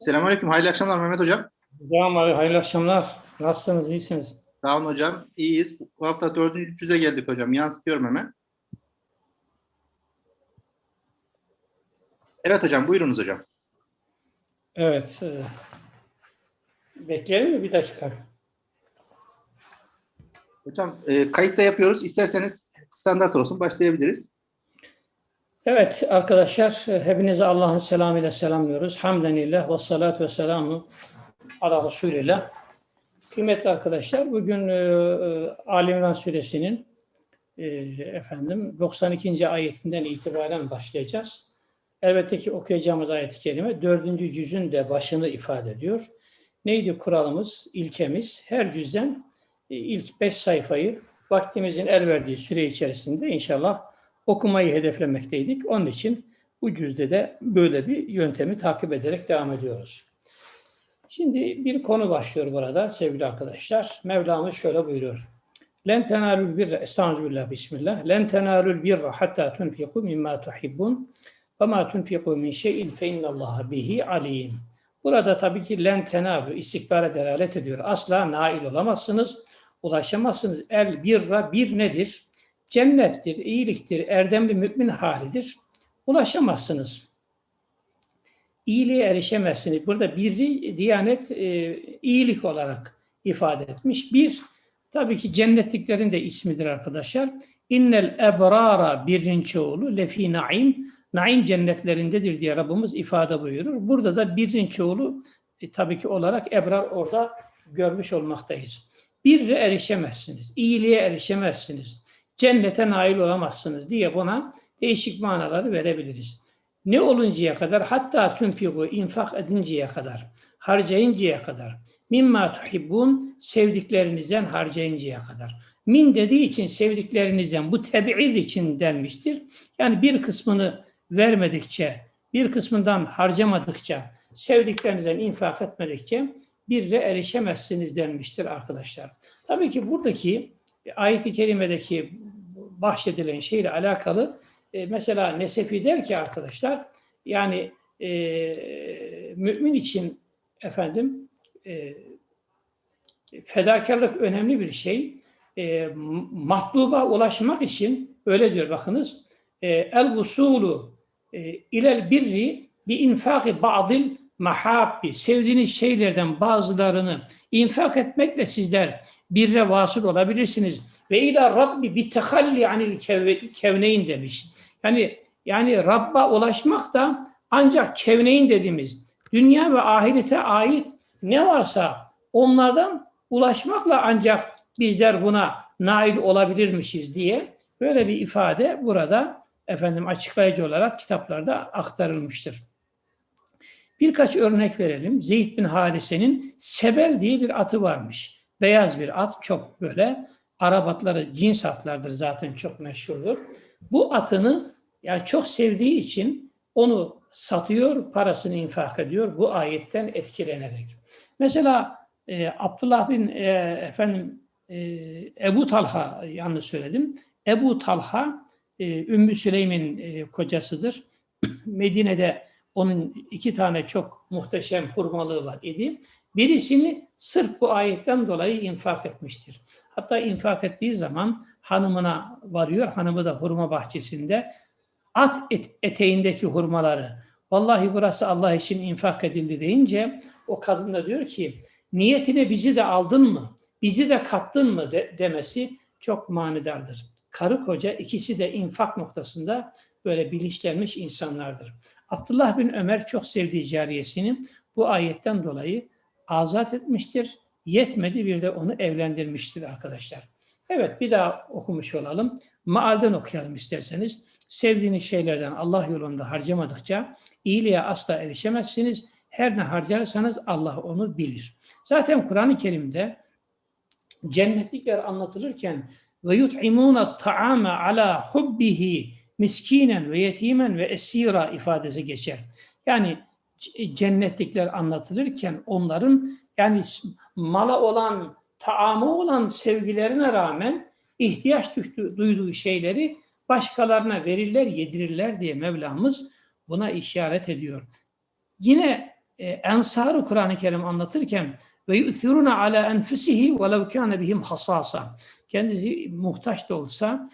Selamünaleyküm. Hayırlı akşamlar Mehmet Hocam. Hocam abi, hayırlı akşamlar. Nasılsınız? İyisiniz? Sağ olun hocam. İyiyiz. Bu hafta dördüncü 300'e geldik hocam. Yansıtıyorum hemen. Evet hocam. Buyurunuz hocam. Evet. E, bekleyelim mi bir dakika? Hocam e, kayıtta yapıyoruz. İsterseniz standart olsun. Başlayabiliriz. Evet arkadaşlar, hepinize Allah'ın selamıyla selamlıyoruz. Hamdenillah ve salatu ve selamu ala Resulillah. Kıymetli arkadaşlar, bugün e, e, Ali İmran suresinin e, efendim 92. ayetinden itibaren başlayacağız. Elbette ki okuyacağımız ayet-i kerime dördüncü cüzün de başını ifade ediyor. Neydi kuralımız, ilkemiz? Her cüzden e, ilk beş sayfayı vaktimizin el verdiği süre içerisinde inşallah okumayı hedeflemekteydik. Onun için bu cüzde de böyle bir yöntemi takip ederek devam ediyoruz. Şimdi bir konu başlıyor burada sevgili arkadaşlar. Mevlamız şöyle buyuruyor. Len tenalul birra, estağfirullah, bismillah. Len tenalul birra hatta tunfiku mimma tuhibbun ve ma tunfiku min şeyin fe innallaha bihi alim. Burada tabii ki len tenalu istikbara delalet ediyor. Asla nail olamazsınız, ulaşamazsınız. El birra bir nedir? Cennettir, iyiliktir, erdemli mümin halidir. Ulaşamazsınız. İyiliğe erişemezsiniz. Burada biri Diyanet e, iyilik olarak ifade etmiş. Bir, tabii ki cennetliklerin de ismidir arkadaşlar. İnnel ebrara birinci oğlu lefi naim. Naim cennetlerindedir diye Rabbimiz ifade buyurur. Burada da birinci oğlu e, tabii ki olarak ebrar orada görmüş olmaktayız. Birre erişemezsiniz, iyiliğe erişemezsiniz, cennete nail olamazsınız diye buna değişik manaları verebiliriz. Ne oluncaya kadar? Hatta tünfiku infak edinceye kadar, harcayıncaya kadar. Mimma tuhibbun sevdiklerinizden harcayıncaya kadar. Min dediği için sevdiklerinizden bu tebi'id için denmiştir. Yani bir kısmını vermedikçe, bir kısmından harcamadıkça, sevdiklerinizden infak etmedikçe bir de erişemezsiniz denmiştir arkadaşlar. Tabii ki buradaki ayet-i kerimedeki bahşedilen şeyle alakalı e, mesela Nesefi der ki arkadaşlar yani e, mümin için efendim e, fedakarlık önemli bir şey. E, matluba ulaşmak için öyle diyor bakınız e, el vusulu e, ilel birri bi infaki ba'dil mahabbi sevdiğiniz şeylerden bazılarını infak etmekle sizler birre vasıl olabilirsiniz. Ve ila Rabbi bi tehalli anil kevneyn demiş. Yani yani Rabb'a ulaşmak da ancak kevneyn dediğimiz dünya ve ahirete ait ne varsa onlardan ulaşmakla ancak bizler buna nail olabilirmişiz diye böyle bir ifade burada efendim açıklayıcı olarak kitaplarda aktarılmıştır. Birkaç örnek verelim. Zeyd bin Harise'nin Sebel diye bir atı varmış. Beyaz bir at, çok böyle Arap atları cins atlardır zaten çok meşhurdur. Bu atını yani çok sevdiği için onu satıyor, parasını infak ediyor bu ayetten etkilenerek. Mesela e, Abdullah bin e, efendim e, Ebu Talha yanlış söyledim. Ebu Talha e, Ümmü Süleym'in e, kocasıdır. Medine'de onun iki tane çok muhteşem hurmalığı var idi. Birisini sırf bu ayetten dolayı infak etmiştir. Hatta infak ettiği zaman hanımına varıyor. Hanımı da hurma bahçesinde at et, eteğindeki hurmaları vallahi burası Allah için infak edildi deyince o kadın da diyor ki niyetine bizi de aldın mı? Bizi de kattın mı de, demesi çok manidardır. Karı koca ikisi de infak noktasında böyle bilinçlenmiş insanlardır. Abdullah bin Ömer çok sevdiği cariyesini bu ayetten dolayı azat etmiştir. Yetmedi bir de onu evlendirmiştir arkadaşlar. Evet bir daha okumuş olalım. Maalden okuyalım isterseniz. Sevdiğiniz şeylerden Allah yolunda harcamadıkça iyiliğe asla erişemezsiniz. Her ne harcarsanız Allah onu bilir. Zaten Kur'an-ı Kerim'de cennetlikler anlatılırken ve yut'imuna ta'ama ala hubbihi miskinen ve yetimen ve esira ifadesi geçer. Yani cennetlikler anlatılırken onların yani mala olan, taamı olan sevgilerine rağmen ihtiyaç duyduğu şeyleri başkalarına verirler, yedirirler diye Mevlamız buna işaret ediyor. Yine e, Ensar'ı Kur'an-ı Kerim anlatırken ve yu'thiruna ala enfusihi ve lev kana bihim hasasa. Kendisi muhtaç da olsa,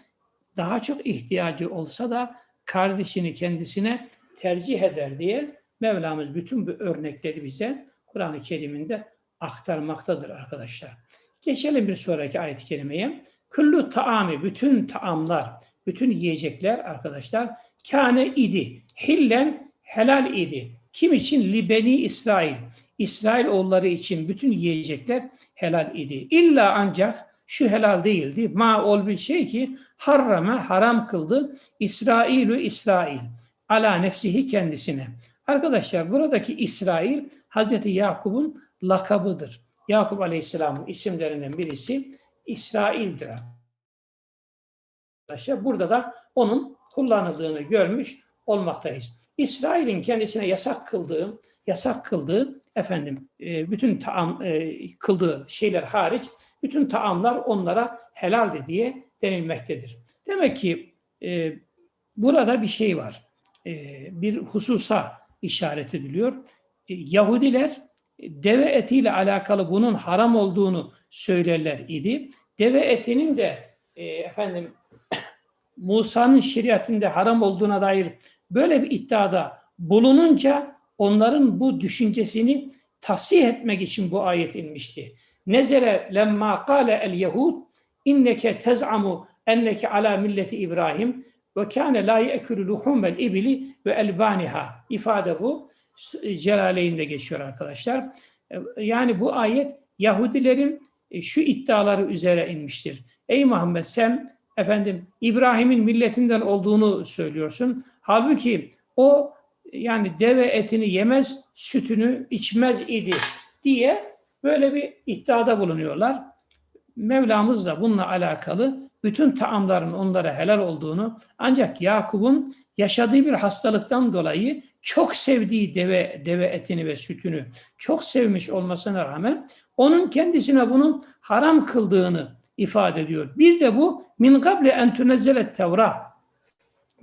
daha çok ihtiyacı olsa da kardeşini kendisine tercih eder diye Mevlamız bütün bu örnekleri bize Kur'an-ı Kerim'inde aktarmaktadır arkadaşlar. Geçelim bir sonraki ayet-i kerimeye. Kullu taami, bütün taamlar, bütün yiyecekler arkadaşlar kâne idi. Hillen helal idi. Kim için? Libeni İsrail. İsrail oğulları için bütün yiyecekler helal idi. İlla ancak şu helal değildi. Ma ol bir şey ki harrame haram kıldı. İsrailü İsrail. Ala nefsihi kendisine. Arkadaşlar buradaki İsrail Hazreti Yakup'un lakabıdır. Yakup Aleyhisselam'ın isimlerinden birisi İsrail'dir. Arkadaşlar burada da onun kullanıldığını görmüş olmaktayız. İsrail'in kendisine yasak kıldığı, yasak kıldığı efendim e, bütün taam e, kıldığı şeyler hariç bütün taamlar onlara helaldi diye denilmektedir. Demek ki e, burada bir şey var. E, bir hususa işaret ediliyor. E, Yahudiler e, deve etiyle alakalı bunun haram olduğunu söylerler idi. Deve etinin de e, efendim Musa'nın şeriatinde haram olduğuna dair böyle bir iddiada bulununca onların bu düşüncesini tasih etmek için bu ayet inmişti. Nezele lemma kâle el yehud inneke tez'amu enneke ala milleti İbrahim ve kâne la ye'külü luhumel ibili ve elbaniha. ifade bu. Celaleyn'de geçiyor arkadaşlar. Yani bu ayet Yahudilerin e, şu iddiaları üzere inmiştir. Ey Muhammed sen efendim İbrahim'in milletinden olduğunu söylüyorsun. Halbuki o yani deve etini yemez, sütünü içmez idi diye böyle bir iddiada bulunuyorlar. Mevlamız da bununla alakalı bütün taamların onlara helal olduğunu ancak Yakup'un yaşadığı bir hastalıktan dolayı çok sevdiği deve deve etini ve sütünü çok sevmiş olmasına rağmen onun kendisine bunun haram kıldığını ifade ediyor. Bir de bu min kable en Tevrat.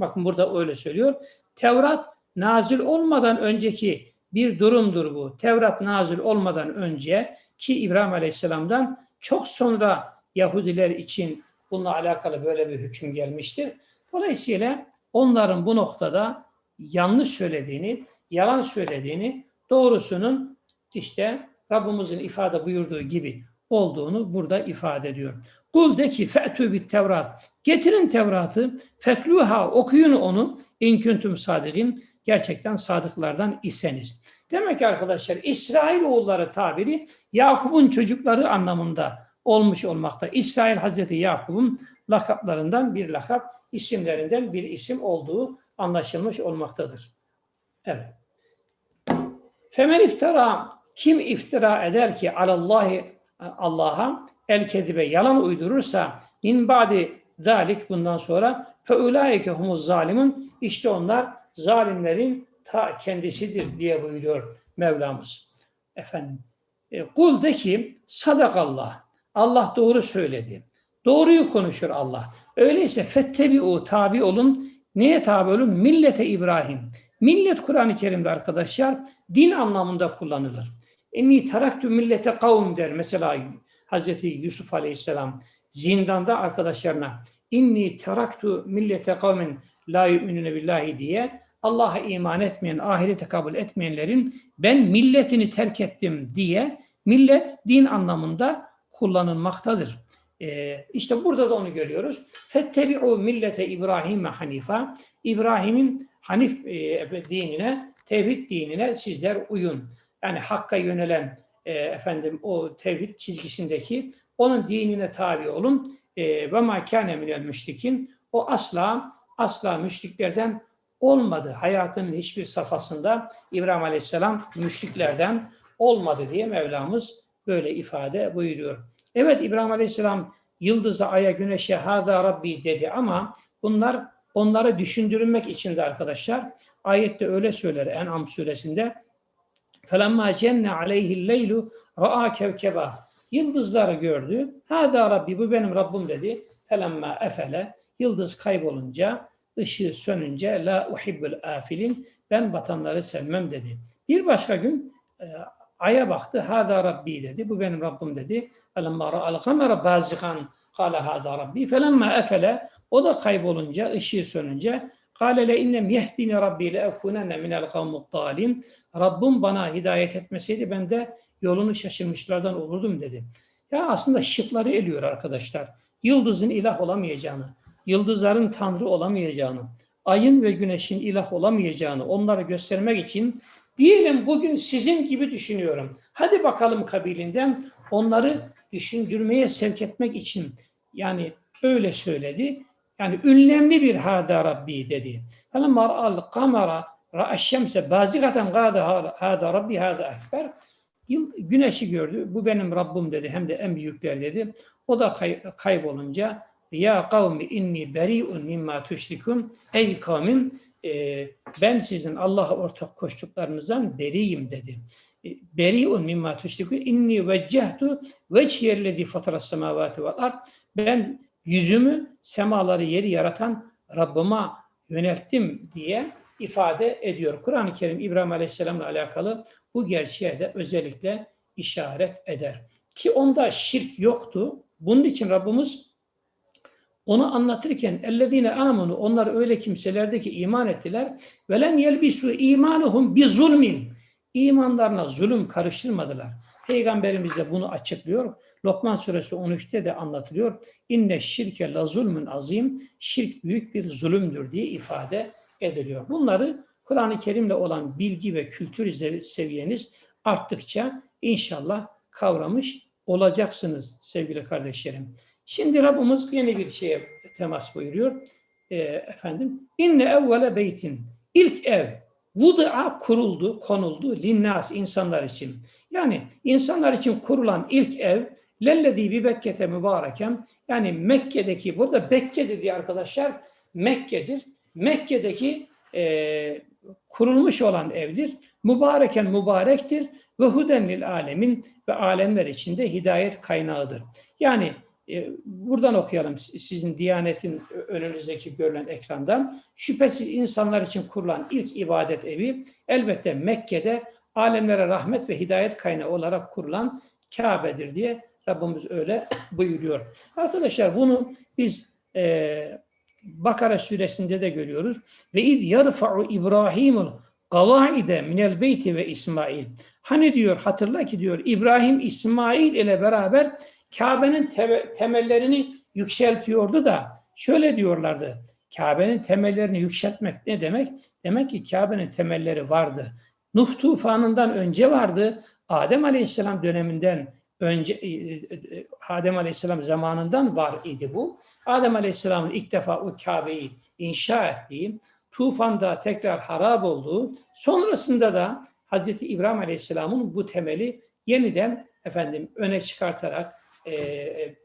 Bakın burada öyle söylüyor. Tevrat nazil olmadan önceki bir durumdur bu. Tevrat nazil olmadan önce ki İbrahim Aleyhisselam'dan çok sonra Yahudiler için bununla alakalı böyle bir hüküm gelmiştir. Dolayısıyla onların bu noktada yanlış söylediğini, yalan söylediğini, doğrusunun işte Rabbimizin ifade buyurduğu gibi olduğunu burada ifade ediyor. Kul de ki fe'tü bit Tevrat. Getirin Tevrat'ı, fetluha okuyun onu in sadirin. Gerçekten sadıklardan iseniz. Demek ki arkadaşlar İsrail oğulları tabiri Yakup'un çocukları anlamında olmuş olmakta. İsrail Hazreti Yakup'un lakaplarından bir lakap, isimlerinden bir isim olduğu anlaşılmış olmaktadır. Evet. Femen iftira kim iftira eder ki alallahi Allah'a el kedibe yalan uydurursa min ba'di zalik bundan sonra fe ulaike humuz zalimun işte onlar zalimlerin ta kendisidir diye buyuruyor Mevlamız. Efendim e, kul de ki sadakallah Allah doğru söyledi. Doğruyu konuşur Allah. Öyleyse fettebi o tabi olun. Neye tabi olun? Millete İbrahim. Millet Kur'an-ı Kerim'de arkadaşlar din anlamında kullanılır. Enni taraktü millete kavm der. Mesela Hazreti Yusuf Aleyhisselam zindanda arkadaşlarına inni teraktu millete kavmin la yu'minune billahi diye Allah'a iman etmeyen, ahirete kabul etmeyenlerin ben milletini terk ettim diye millet din anlamında kullanılmaktadır. Ee, işte burada da onu görüyoruz. Fettebi'u millete İbrahim'e hanifa. İbrahim'in Hanif e, dinine, tevhid dinine sizler uyun. Yani hakka yönelen e, efendim o tevhid çizgisindeki onun dinine tabi olun. E, ve ma kâne müşrikin. O asla asla müşriklerden olmadı. Hayatının hiçbir safhasında İbrahim Aleyhisselam müşriklerden olmadı diye Mevlamız böyle ifade buyuruyor. Evet İbrahim Aleyhisselam yıldıza, aya, güneşe hâdâ Rabbi dedi ama bunlar onları düşündürmek için de arkadaşlar ayette öyle söyler En'am suresinde فَلَمَّا جَنَّ عَلَيْهِ اللَّيْلُ رَآ كَوْكَبًا Yıldızları gördü. Hâdâ Rabbi bu benim Rabbim dedi. فَلَمَّا efele Yıldız kaybolunca, ışığı sönünce la uhibbul afilin ben batanları sevmem dedi. Bir başka gün e, aya baktı. Hada Rabbi dedi. Bu benim Rabbim dedi. Felemma ra'al kamera bazikan kâle hada Rabbi. Felemma efele o da kaybolunca, ışığı sönünce Kâle le innem yehdini Rabbi le ekunenne minel kavmut dalim. Rabbim bana hidayet etmeseydi ben de yolunu şaşırmışlardan olurdum dedi. Ya aslında şıkları eliyor arkadaşlar. Yıldızın ilah olamayacağını, yıldızların tanrı olamayacağını, ayın ve güneşin ilah olamayacağını onları göstermek için diyelim bugün sizin gibi düşünüyorum. Hadi bakalım kabilinden onları düşündürmeye sevk etmek için yani öyle söyledi. Yani ünlemli bir hada Rabbi dedi. Felemma ra'al kamera ra'aş şemse bazigaten gâde hada Rabbi hada ekber. Güneşi gördü. Bu benim Rabbim dedi. Hem de en büyükler dedi. O da kay, kaybolunca ya kavmi inni beri'un mimma tüşrikun. Ey kavmim e, ben sizin Allah'a ortak koştuklarınızdan beriyim dedi. E, Beri'un mimma tüşrikun. İnni veccehtu veçhiyellezi fataras semavati vel ard. Ben yüzümü semaları yeri yaratan Rabbime yönelttim diye ifade ediyor. Kur'an-ı Kerim İbrahim Aleyhisselam'la alakalı bu gerçeğe de özellikle işaret eder. Ki onda şirk yoktu. Bunun için Rabbimiz onu anlatırken ellezine amanu onlar öyle kimselerdi ki iman ettiler ve len yelbisu imanuhum bi zulmin imanlarına zulüm karıştırmadılar. Peygamberimiz de bunu açıklıyor. Lokman suresi 13'te de anlatılıyor. İnne şirke la zulmün azim. Şirk büyük bir zulümdür diye ifade ediliyor. Bunları Kur'an-ı Kerim'le olan bilgi ve kültür seviyeniz arttıkça inşallah kavramış olacaksınız sevgili kardeşlerim. Şimdi Rabbimiz yeni bir şeye temas buyuruyor. E, efendim, inne evvele beytin. İlk ev vudu'a kuruldu, konuldu linnas insanlar için. Yani insanlar için kurulan ilk ev lellezî bi Bekke'te mübareken yani Mekke'deki burada Bekke dediği arkadaşlar Mekke'dir. Mekke'deki e, kurulmuş olan evdir. Mübareken mübarektir ve huden lil alemin ve alemler içinde hidayet kaynağıdır. Yani e, buradan okuyalım sizin Diyanet'in önünüzdeki görülen ekrandan. Şüphesiz insanlar için kurulan ilk ibadet evi elbette Mekke'de alemlere rahmet ve hidayet kaynağı olarak kurulan Kabe'dir diye Rabbimiz öyle buyuruyor. Arkadaşlar bunu biz e, Bakara suresinde de görüyoruz. Ve id yarfa'u İbrahimul kavaide minel beyti ve İsmail. Hani diyor hatırla ki diyor İbrahim İsmail ile beraber Kabe'nin temellerini yükseltiyordu da şöyle diyorlardı. Kabe'nin temellerini yükseltmek ne demek? Demek ki Kabe'nin temelleri vardı. Nuh tufanından önce vardı. Adem Aleyhisselam döneminden önce e, e, e, Adem Aleyhisselam zamanından var idi bu. Adem Aleyhisselam'ın ilk defa o Kabe'yi inşa ettiği, tufanda tekrar harap olduğu, sonrasında da Hazreti İbrahim Aleyhisselam'ın bu temeli yeniden efendim öne çıkartarak e, e,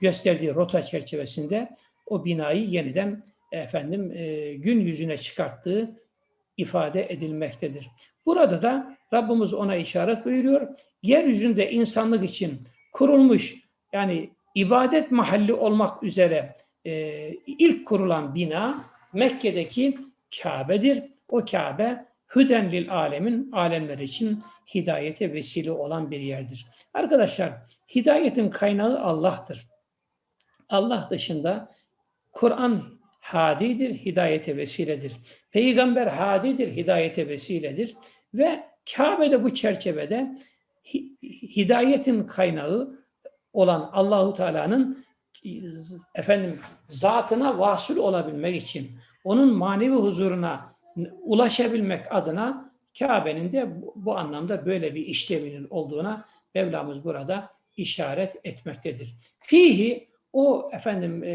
gösterdiği rota çerçevesinde o binayı yeniden efendim e, gün yüzüne çıkarttığı ifade edilmektedir. Burada da Rabbimiz ona işaret buyuruyor. Yeryüzünde insanlık için kurulmuş yani ibadet mahalli olmak üzere e, ilk kurulan bina Mekke'deki Kabe'dir. O Kabe hüden lil alemin alemler için hidayete vesile olan bir yerdir. Arkadaşlar hidayetin kaynağı Allah'tır. Allah dışında Kur'an hadidir, hidayete vesiledir. Peygamber hadidir, hidayete vesiledir. Ve Kabe'de bu çerçevede hidayetin kaynağı olan Allahu Teala'nın efendim zatına vasıl olabilmek için onun manevi huzuruna ulaşabilmek adına Kabe'nin de bu, anlamda böyle bir işlevinin olduğuna Mevlamız burada işaret etmektedir. Fihi o efendim e,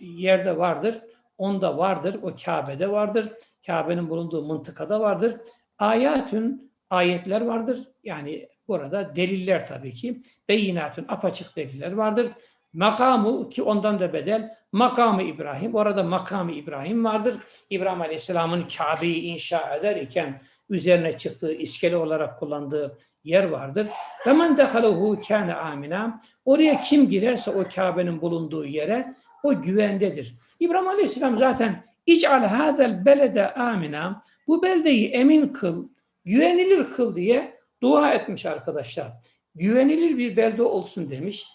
yerde vardır, onda vardır, o Kabe'de vardır, Kabe'nin bulunduğu mıntıkada vardır. Ayetün ayetler vardır. Yani burada deliller tabii ki. Beyinatün apaçık deliller vardır. Makamı ki ondan da bedel makamı İbrahim. Orada makamı İbrahim vardır. İbrahim Aleyhisselam'ın Kabe'yi inşa eder iken üzerine çıktığı iskele olarak kullandığı yer vardır. Ve men dehaluhu kâne amina. Oraya kim girerse o Kabe'nin bulunduğu yere o güvendedir. İbrahim Aleyhisselam zaten İc'al hadel belede amina. Bu beldeyi emin kıl, güvenilir kıl diye dua etmiş arkadaşlar. Güvenilir bir belde olsun demiş.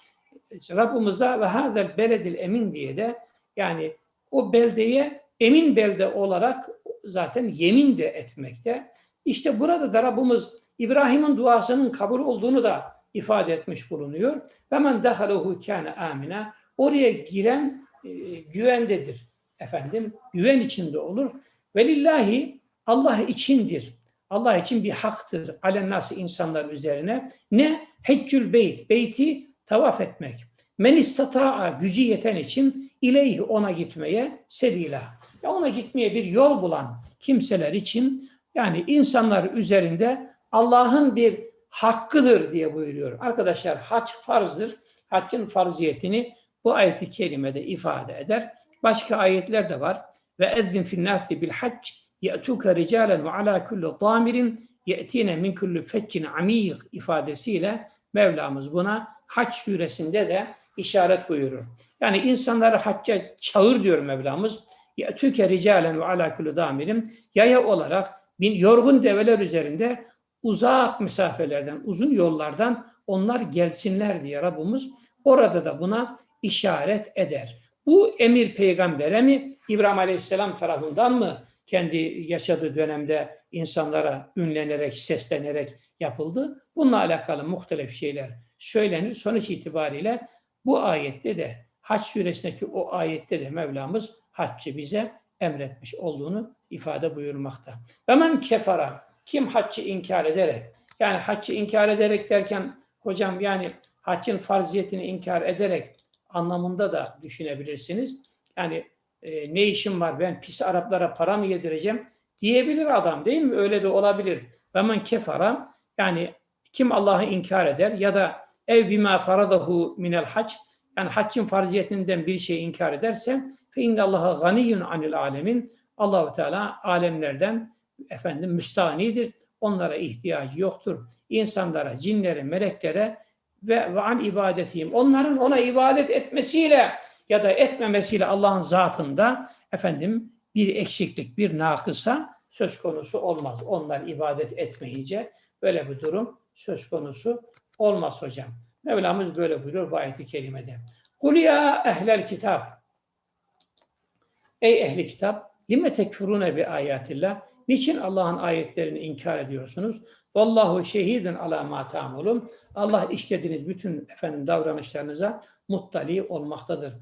Rabbimiz de ve hadel beledil emin diye de yani o beldeye emin belde olarak zaten yemin de etmekte. İşte burada da Rabbimiz İbrahim'in duasının kabul olduğunu da ifade etmiş bulunuyor. Ve men dehalehu kâne amina. Oraya giren e, güvendedir. Efendim güven içinde olur. Velillahi Allah içindir. Allah için bir haktır. Alennası insanlar üzerine. Ne? Heccül beyt. Beyti tavaf etmek. Men istata'a gücü yeten için ileyhi ona gitmeye sebila. Ya ona gitmeye bir yol bulan kimseler için yani insanlar üzerinde Allah'ın bir hakkıdır diye buyuruyor. Arkadaşlar hac farzdır. Haccın farziyetini bu ayeti kerimede ifade eder. Başka ayetler de var. Ve ezzin fil nasi bil hac ye'tuke ricalen ve ala kulli damirin ye'tine min kulli feccin amiyik ifadesiyle Mevlamız buna Hac suresinde de işaret buyurur. Yani insanları hacca çağır diyor Mevlamız. Ye'tuke ricalen ve ala kulli damirin yaya olarak bin yorgun develer üzerinde uzak mesafelerden, uzun yollardan onlar gelsinler diye Rabbimiz orada da buna işaret eder. Bu emir peygambere mi, İbrahim Aleyhisselam tarafından mı kendi yaşadığı dönemde insanlara ünlenerek, seslenerek yapıldı? Bununla alakalı muhtelif şeyler söylenir. Sonuç itibariyle bu ayette de Haç suresindeki o ayette de Mevlamız haccı bize emretmiş olduğunu ifade buyurmakta. Hemen kefara, kim haccı inkar ederek, yani haccı inkar ederek derken hocam yani haccın farziyetini inkar ederek anlamında da düşünebilirsiniz. Yani e, ne işim var ben pis Araplara para mı yedireceğim diyebilir adam değil mi? Öyle de olabilir. Ve men kefara yani kim Allah'ı inkar eder ya da ev bima faradahu minel hac yani haccın farziyetinden bir şey inkar ederse fe innallaha ganiyyun anil alemin Allahu Teala alemlerden efendim müstanidir. Onlara ihtiyacı yoktur. İnsanlara, cinlere, meleklere ve, ve an ibadetiyim. Onların ona ibadet etmesiyle ya da etmemesiyle Allah'ın zatında efendim bir eksiklik, bir nakısa söz konusu olmaz. Onlar ibadet etmeyince böyle bir durum söz konusu olmaz hocam. Mevlamız böyle buyuruyor bu ayeti kerimede. Kul ya ehlel kitap. Ey ehli kitap, lime tekfurune bi ayatillah. Niçin Allah'ın ayetlerini inkar ediyorsunuz? Vallahu şehidun ala ma. Allah işlediğiniz bütün efendim davranışlarınıza muttali olmaktadır.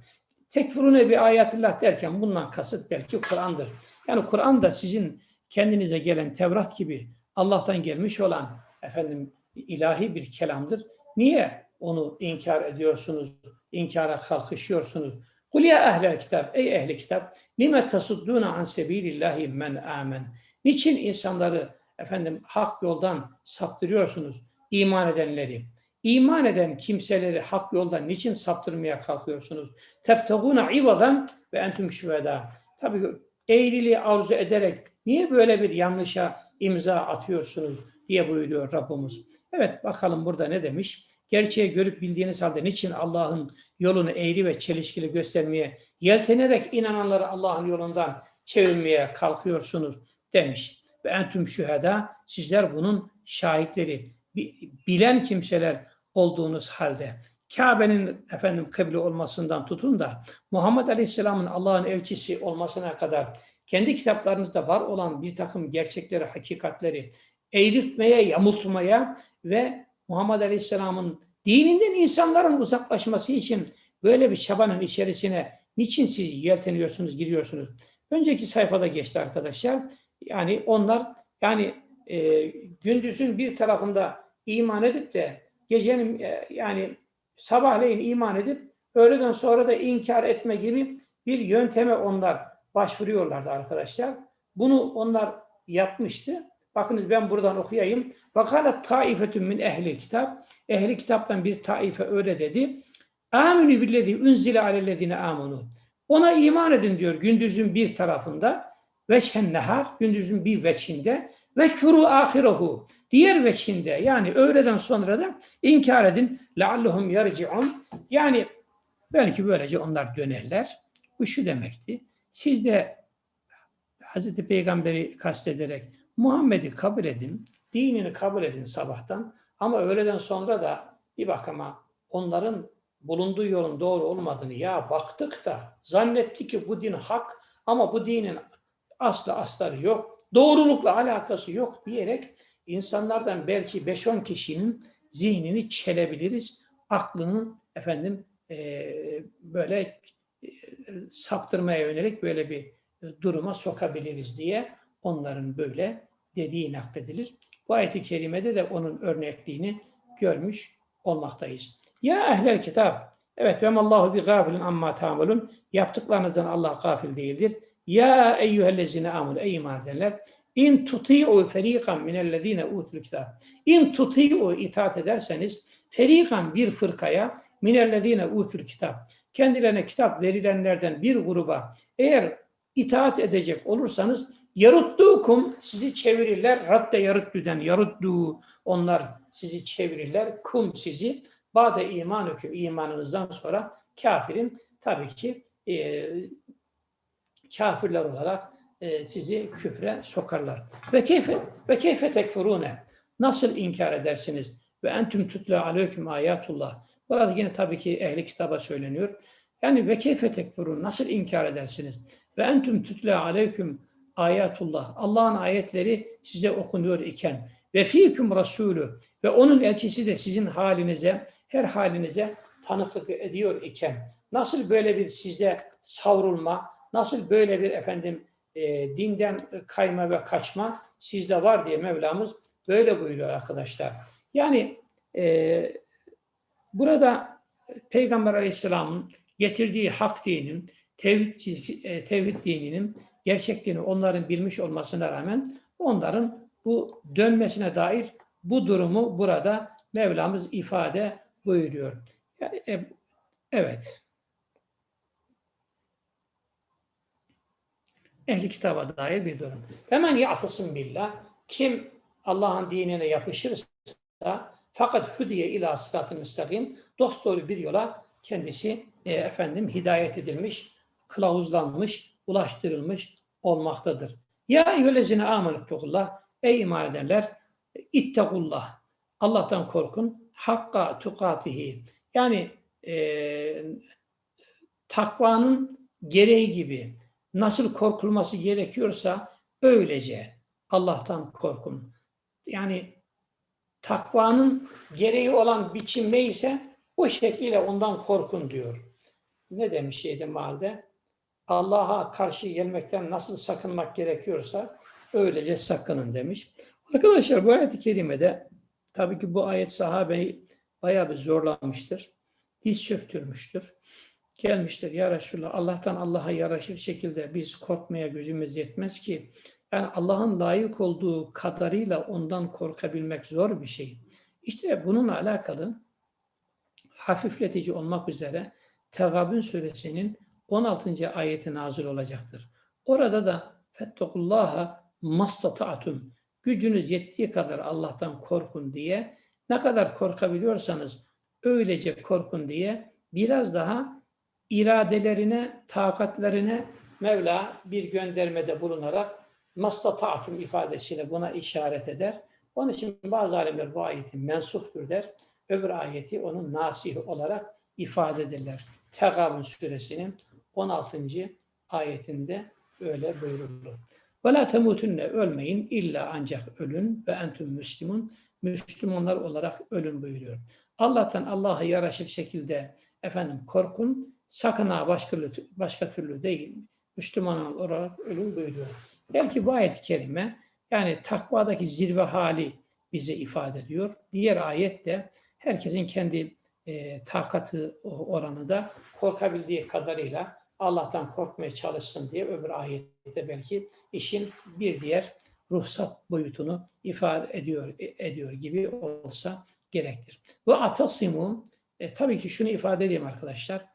Tekfurune bir ayatillah derken bundan kasıt belki Kur'an'dır. Yani Kur'an da sizin kendinize gelen Tevrat gibi Allah'tan gelmiş olan efendim ilahi bir kelamdır. Niye onu inkar ediyorsunuz, inkara kalkışıyorsunuz? Kul ya ehlel kitap, ey ehli kitap, lime tasudduna an sebilillahi men amen. Niçin insanları efendim hak yoldan saptırıyorsunuz iman edenleri? İman eden kimseleri hak yoldan niçin saptırmaya kalkıyorsunuz? Tebtaguna ivadan ve entüm şüveda. Tabii eğriliği arzu ederek niye böyle bir yanlışa imza atıyorsunuz diye buyuruyor Rabbimiz. Evet bakalım burada ne demiş? Gerçeği görüp bildiğiniz halde niçin Allah'ın yolunu eğri ve çelişkili göstermeye, yeltenerek inananları Allah'ın yolundan çevirmeye kalkıyorsunuz demiş. Ve entüm şüheda, sizler bunun şahitleri, bilen kimseler olduğunuz halde. Kabe'nin efendim kıble olmasından tutun da Muhammed Aleyhisselam'ın Allah'ın elçisi olmasına kadar kendi kitaplarınızda var olan bir takım gerçekleri, hakikatleri eğritmeye, yamultmaya ve Muhammed Aleyhisselam'ın dininden insanların uzaklaşması için böyle bir çabanın içerisine niçin siz yelteniyorsunuz, giriyorsunuz? Önceki sayfada geçti arkadaşlar. Yani onlar yani e, gündüzün bir tarafında iman edip de gecenin e, yani sabahleyin iman edip öğleden sonra da inkar etme gibi bir yönteme onlar başvuruyorlardı arkadaşlar. Bunu onlar yapmıştı. Bakınız ben buradan okuyayım. Vakala taifetun min ehli kitap. Ehli kitaptan bir taife öyle dedi. Aminu billezi unzile alellezine amunu. Ona iman edin diyor gündüzün bir tarafında. Veçhen nehar, gündüzün bir veçinde. Ve kuru ahirehu. Diğer veçinde yani öğleden sonra da inkar edin. Leallehum yarci'un. Yani belki böylece onlar dönerler. Bu şu demekti. Siz de Hazreti Peygamber'i kastederek Muhammed'i kabul edin, dinini kabul edin sabahtan ama öğleden sonra da bir bakıma onların bulunduğu yolun doğru olmadığını ya baktık da zannetti ki bu din hak ama bu dinin aslı astarı yok, doğrulukla alakası yok diyerek insanlardan belki 5-10 kişinin zihnini çelebiliriz, aklını efendim eee, böyle e, saptırmaya yönelik böyle bir duruma sokabiliriz diye onların böyle dediği nakledilir. Bu ayet-i kerimede de onun örnekliğini görmüş olmaktayız. Ya ehlel kitap, evet ve Allahu bi gafilin amma ta'malun. Yaptıklarınızdan Allah gafil değildir. Ya eyyühellezine amul ey iman edenler. İn tuti'u feriqan minellezine utul kitap. İn tuti'u itaat ederseniz feriqan bir fırkaya minellezine utul kitap. Kendilerine kitap verilenlerden bir gruba eğer itaat edecek olursanız yaruddukum sizi çevirirler. Radde yaruddüden yaruddu onlar sizi çevirirler. Kum sizi bade iman hüküm imanınızdan sonra kafirin tabii ki e, kafirler olarak e, sizi küfre sokarlar. Ve keyfe ve keyfe tekfurune nasıl inkar edersiniz? Ve entüm tutla aleyküm ayatullah. Burada yine tabii ki ehli kitaba söyleniyor. Yani ve keyfe tekfurun nasıl inkar edersiniz? Ve entüm tutla aleyküm ayatullah. Allah'ın ayetleri size okunuyor iken ve fiküm rasulü ve onun elçisi de sizin halinize, her halinize tanıklık ediyor iken nasıl böyle bir sizde savrulma, nasıl böyle bir efendim e, dinden kayma ve kaçma sizde var diye Mevlamız böyle buyuruyor arkadaşlar. Yani e, burada Peygamber Aleyhisselam'ın getirdiği hak dinin, tevhid, çizgi- e, tevhid dininin gerçekliğini onların bilmiş olmasına rağmen onların bu dönmesine dair bu durumu burada Mevlamız ifade buyuruyor. E, evet. Ehli kitaba dair bir durum. Hemen ya'tasım billah. Kim Allah'ın dinine yapışırsa fakat hüdiye ila sıratı müstakim dosdoğru bir yola kendisi e, efendim hidayet edilmiş, kılavuzlanmış, ulaştırılmış olmaktadır. Ya eyyühellezine amenettekullah ey iman edenler ittekullah Allah'tan korkun hakka tukatihi yani e, takvanın gereği gibi nasıl korkulması gerekiyorsa öylece Allah'tan korkun. Yani takvanın gereği olan biçim neyse o şekliyle ondan korkun diyor. Ne demiş şeyde malde? Allah'a karşı gelmekten nasıl sakınmak gerekiyorsa öylece sakının demiş. Arkadaşlar bu ayet-i kerimede tabii ki bu ayet sahabeyi bayağı bir zorlamıştır. Diz çöktürmüştür. Gelmiştir ya Resulallah Allah'tan Allah'a yaraşır şekilde biz korkmaya gücümüz yetmez ki. Yani Allah'ın layık olduğu kadarıyla ondan korkabilmek zor bir şey. İşte bununla alakalı hafifletici olmak üzere Tegabün suresinin 16. ayeti nazil olacaktır. Orada da fettekullaha mastata'tum gücünüz yettiği kadar Allah'tan korkun diye ne kadar korkabiliyorsanız öylece korkun diye biraz daha iradelerine, takatlerine Mevla bir göndermede bulunarak mastata'tum ifadesiyle buna işaret eder. Onun için bazı alimler bu ayeti mensuhtur der. Öbür ayeti onun nasih olarak ifade ederler. Tegabun suresinin 16. ayetinde öyle buyurulur. La temutunne ölmeyin illa ancak ölün ve entüm müslimun Müslümanlar olarak ölün buyuruyor. Allah'tan Allah'a yaraşır şekilde efendim korkun sakın ha başka, başka türlü değil Müslüman olarak ölün buyuruyor. Belki bu ayet-i yani takvadaki zirve hali bize ifade ediyor. Diğer ayet de herkesin kendi e, takatı oranı da korkabildiği kadarıyla Allah'tan korkmaya çalışsın diye öbür ayette belki işin bir diğer ruhsat boyutunu ifade ediyor ediyor gibi olsa gerektir. Bu atasimu e, tabii ki şunu ifade edeyim arkadaşlar.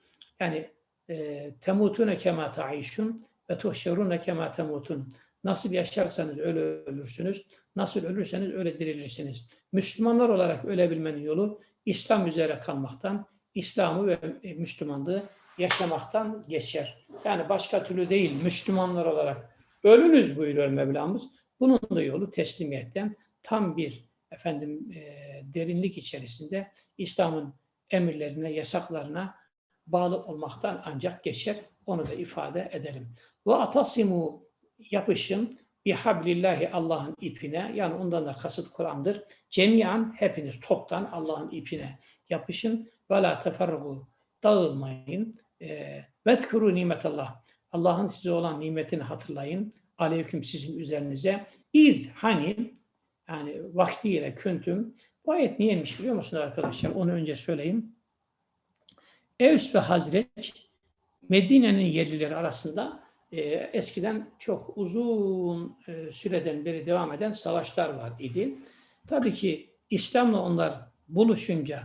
Yani e, temutune kema taişun ve tuhşerune kema temutun. Nasıl yaşarsanız öyle ölürsünüz. Nasıl ölürseniz öyle dirilirsiniz. Müslümanlar olarak ölebilmenin yolu İslam üzere kalmaktan, İslam'ı ve Müslümanlığı yaşamaktan geçer. Yani başka türlü değil, Müslümanlar olarak ölünüz buyuruyor Mevlamız. Bunun da yolu teslimiyetten tam bir efendim e, derinlik içerisinde İslam'ın emirlerine, yasaklarına bağlı olmaktan ancak geçer. Onu da ifade edelim. Ve atasimu yapışın bihablillahi Allah'ın ipine yani ondan da kasıt Kur'an'dır. Cemiyan hepiniz toptan Allah'ın ipine yapışın ve la teferrugu dağılmayın. E, Vezkuru nimetallah. Allah'ın size olan nimetini hatırlayın. Aleyküm sizin üzerinize. İz hani yani vaktiyle küntüm. Bu ayet niyeymiş biliyor musunuz arkadaşlar? Onu önce söyleyeyim. Evs ve Hazreç Medine'nin yerlileri arasında e, eskiden çok uzun e, süreden beri devam eden savaşlar var idi. Tabii ki İslam'la onlar buluşunca,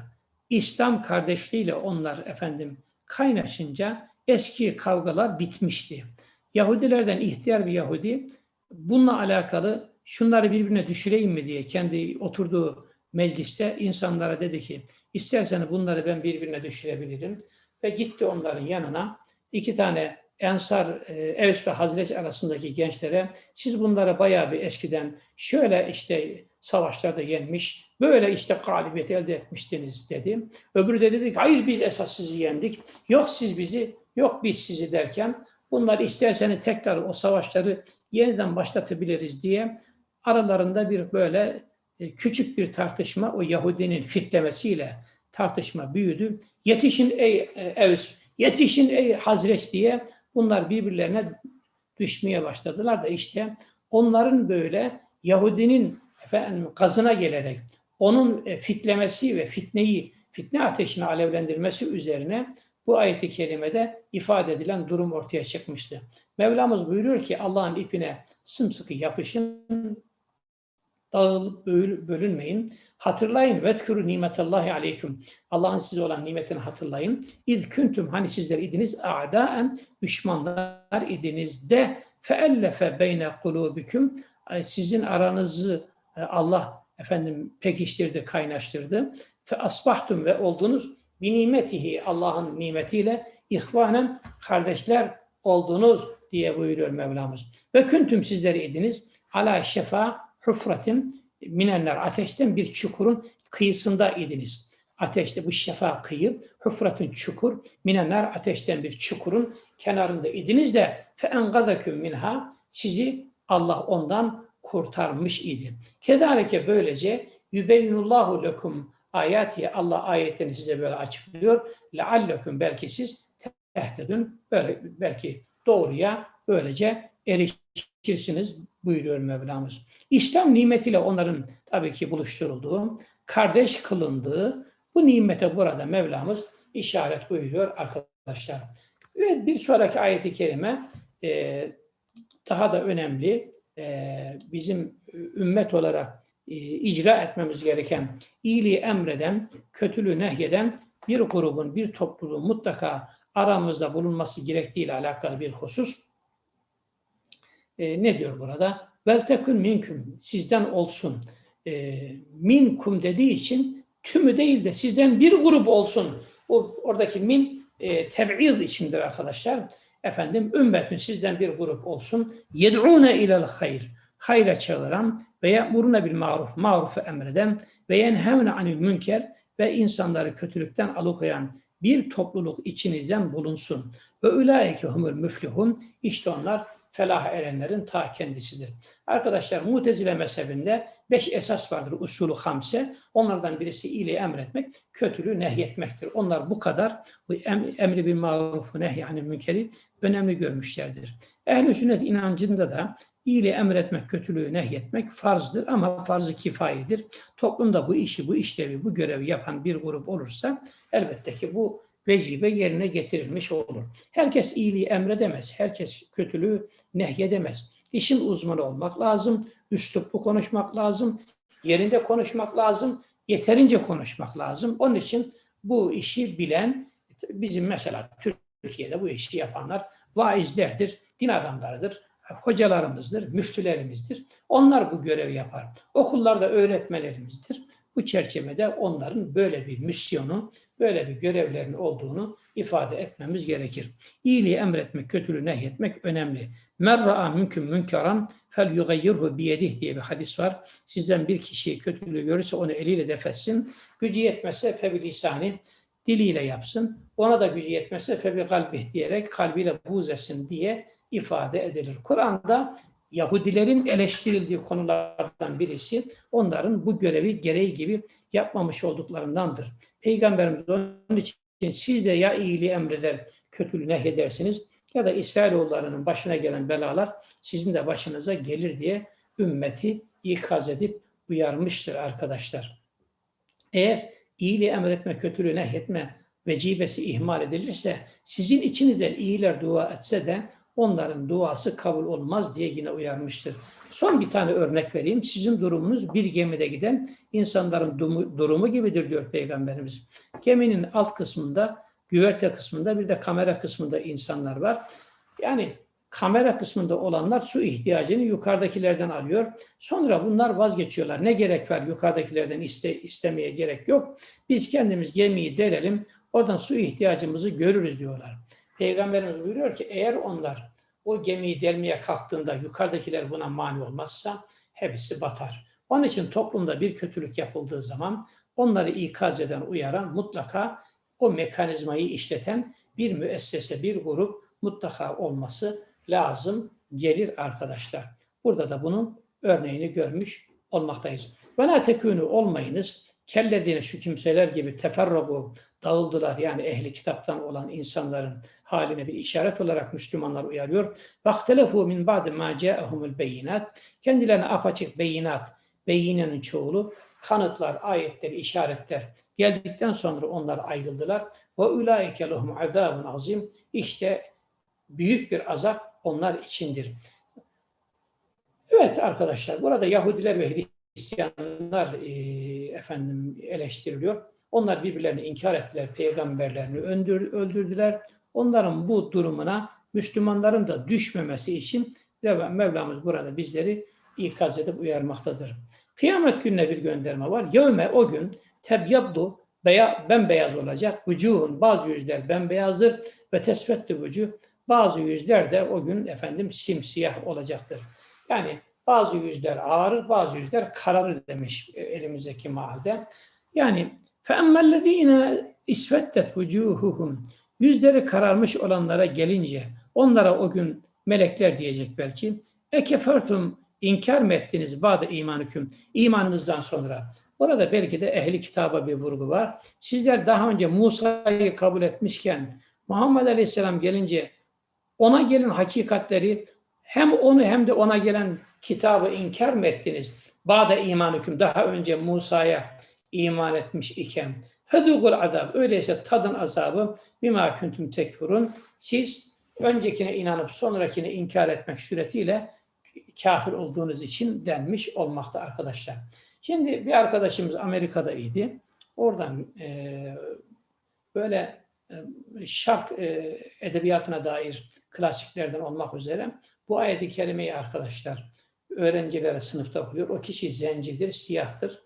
İslam kardeşliğiyle onlar efendim kaynaşınca eski kavgalar bitmişti. Yahudilerden ihtiyar bir Yahudi bununla alakalı şunları birbirine düşüreyim mi diye kendi oturduğu mecliste insanlara dedi ki isterseniz bunları ben birbirine düşürebilirim. Ve gitti onların yanına iki tane Ensar, e, Evs ve Hazreç arasındaki gençlere siz bunlara bayağı bir eskiden şöyle işte savaşlarda yenmiş, böyle işte galibiyet elde etmiştiniz dedi. Öbürü de dedi ki hayır biz esas sizi yendik, yok siz bizi, yok biz sizi derken bunlar isterseniz tekrar o savaşları yeniden başlatabiliriz diye aralarında bir böyle küçük bir tartışma o Yahudinin fitlemesiyle tartışma büyüdü. Yetişin ey e, Evs, yetişin ey Hazreç diye bunlar birbirlerine düşmeye başladılar da işte onların böyle Yahudinin efendim, gazına gelerek onun e, fitlemesi ve fitneyi, fitne ateşini alevlendirmesi üzerine bu ayeti kerimede ifade edilen durum ortaya çıkmıştı. Mevlamız buyuruyor ki Allah'ın ipine sımsıkı yapışın, dağılıp bölünmeyin. Hatırlayın vezkuru nimetallahi aleyküm. Allah'ın size olan nimetini hatırlayın. İz küntüm hani sizler idiniz a'daen düşmanlar idiniz de feellefe beyne kulubiküm sizin aranızı e, Allah efendim pekiştirdi, kaynaştırdı. Fe asbahtum ve oldunuz bi nimetihi Allah'ın nimetiyle ihvanen kardeşler oldunuz diye buyuruyor Mevlamız. Ve küntüm sizleri idiniz ala şefa hufratin minenler ateşten bir çukurun kıyısında idiniz. Ateşte bu şefa kıyı, hufratın çukur, minenler ateşten bir çukurun kenarında idiniz de fe engazaküm minha sizi Allah ondan kurtarmış idi. Kedalike böylece yübeynullahu lekum ayati Allah ayetlerini size böyle açıklıyor. Leallekum belki siz tehdedün böyle belki doğruya böylece erişirsiniz buyuruyor Mevlamız. İslam nimetiyle onların tabii ki buluşturulduğu, kardeş kılındığı bu nimete burada Mevlamız işaret buyuruyor arkadaşlar. Ve bir sonraki ayeti kerime e, daha da önemli. E, bizim ümmet olarak e, icra etmemiz gereken, iyiliği emreden, kötülüğü nehyeden bir grubun, bir topluluğun mutlaka aramızda bulunması gerektiğiyle alakalı bir husus. E, ne diyor burada? Veltekün minküm, sizden olsun. E, minkum dediği için tümü değil de sizden bir grup olsun. O oradaki min e, teb'id içindir arkadaşlar. Efendim ümmetün sizden bir grup olsun. Yed'une ilel hayr. Hayra çağıran ve ya'muruna bil maruf. Marufu emreden ve yenhevne anil münker ve insanları kötülükten alıkoyan bir topluluk içinizden bulunsun. Ve ulaike humul müflihun. İşte onlar felah erenlerin ta kendisidir. Arkadaşlar Mutezile mezhebinde beş esas vardır usulü hamse. Onlardan birisi iyiliği emretmek, kötülüğü nehyetmektir. Onlar bu kadar bu emri bir marufu nehyanı münkeri önemli görmüşlerdir. Ehl-i sünnet inancında da iyiliği emretmek, kötülüğü nehyetmek farzdır ama farzı kifayedir. Toplumda bu işi, bu işlevi, bu görevi yapan bir grup olursa elbette ki bu vecibe yerine getirilmiş olur. Herkes iyiliği emredemez, herkes kötülüğü nehyedemez. İşin uzmanı olmak lazım, üsluplu konuşmak lazım, yerinde konuşmak lazım, yeterince konuşmak lazım. Onun için bu işi bilen, bizim mesela Türkiye'de bu işi yapanlar vaizlerdir, din adamlarıdır, hocalarımızdır, müftülerimizdir. Onlar bu görevi yapar. Okullarda öğretmenlerimizdir. Bu çerçevede onların böyle bir misyonu, böyle bir görevlerinin olduğunu ifade etmemiz gerekir. İyiliği emretmek, kötülüğü nehyetmek önemli. Men mümkün münkeran fel yugayyirhu biyedih diye bir hadis var. Sizden bir kişi kötülüğü görürse onu eliyle defetsin. Gücü yetmezse febi lisani diliyle yapsın. Ona da gücü yetmezse febi kalbih diyerek kalbiyle buğz etsin diye ifade edilir. Kur'an'da Yahudilerin eleştirildiği konulardan birisi onların bu görevi gereği gibi yapmamış olduklarındandır. Peygamberimiz onun için siz de ya iyiliği emreder, kötülüğü nehyedersiniz ya da İsrailoğullarının başına gelen belalar sizin de başınıza gelir diye ümmeti ikaz edip uyarmıştır arkadaşlar. Eğer iyiliği emretme, kötülüğü nehyetme vecibesi ihmal edilirse sizin içinizden iyiler dua etse de onların duası kabul olmaz diye yine uyarmıştır. Son bir tane örnek vereyim. Sizin durumunuz bir gemide giden insanların durumu, gibidir diyor Peygamberimiz. Geminin alt kısmında, güverte kısmında bir de kamera kısmında insanlar var. Yani kamera kısmında olanlar su ihtiyacını yukarıdakilerden alıyor. Sonra bunlar vazgeçiyorlar. Ne gerek var yukarıdakilerden iste, istemeye gerek yok. Biz kendimiz gemiyi delelim, oradan su ihtiyacımızı görürüz diyorlar. Peygamberimiz buyuruyor ki eğer onlar o gemiyi delmeye kalktığında yukarıdakiler buna mani olmazsa hepsi batar. Onun için toplumda bir kötülük yapıldığı zaman onları ikaz eden, uyaran mutlaka o mekanizmayı işleten bir müessese, bir grup mutlaka olması lazım gelir arkadaşlar. Burada da bunun örneğini görmüş olmaktayız. Ve la tekûnû olmayınız. Kellediğine şu kimseler gibi teferrugu dağıldılar. Yani ehli kitaptan olan insanların haline bir işaret olarak Müslümanlar uyarıyor. Vaktelefu min ba'de ma ca'ahumul beyinat. Kendilerine apaçık beyinat, beyinenin çoğulu kanıtlar, ayetler, işaretler geldikten sonra onlar ayrıldılar. Ve ulaike lehum azabun azim. İşte büyük bir azap onlar içindir. Evet arkadaşlar burada Yahudiler ve Hristiyanlar e, efendim eleştiriliyor. Onlar birbirlerini inkar ettiler, peygamberlerini öldür, öldürdüler. Onların bu durumuna Müslümanların da düşmemesi için Mevlamız burada bizleri ikaz edip uyarmaktadır. Kıyamet gününe bir gönderme var. Yevme o gün tebyabdu beya, bembeyaz olacak. Vücuhun bazı yüzler bembeyazdır ve tesfettü vücuh bazı yüzler de o gün efendim simsiyah olacaktır. Yani bazı yüzler ağrır, bazı yüzler kararır demiş elimizdeki mahalde. Yani فَاَمَّا isvettet vucuhuhum Yüzleri kararmış olanlara gelince onlara o gün melekler diyecek belki. Ekefertum inkar mı ettiniz bazı imanüküm imanınızdan sonra. Orada belki de ehli kitaba bir vurgu var. Sizler daha önce Musa'yı kabul etmişken Muhammed Aleyhisselam gelince ona gelen hakikatleri hem onu hem de ona gelen kitabı inkar mı ettiniz? Ba'da iman hüküm daha önce Musa'ya iman etmiş iken. Fedûgul azab. Öyleyse tadın azabı bima kuntum tekfurun. Siz öncekine inanıp sonrakine inkar etmek suretiyle kafir olduğunuz için denmiş olmakta arkadaşlar. Şimdi bir arkadaşımız Amerika'da idi. Oradan e, böyle e, şark e, edebiyatına dair klasiklerden olmak üzere bu ayeti kerimeyi arkadaşlar öğrencilere sınıfta okuyor. O kişi zencidir, siyahtır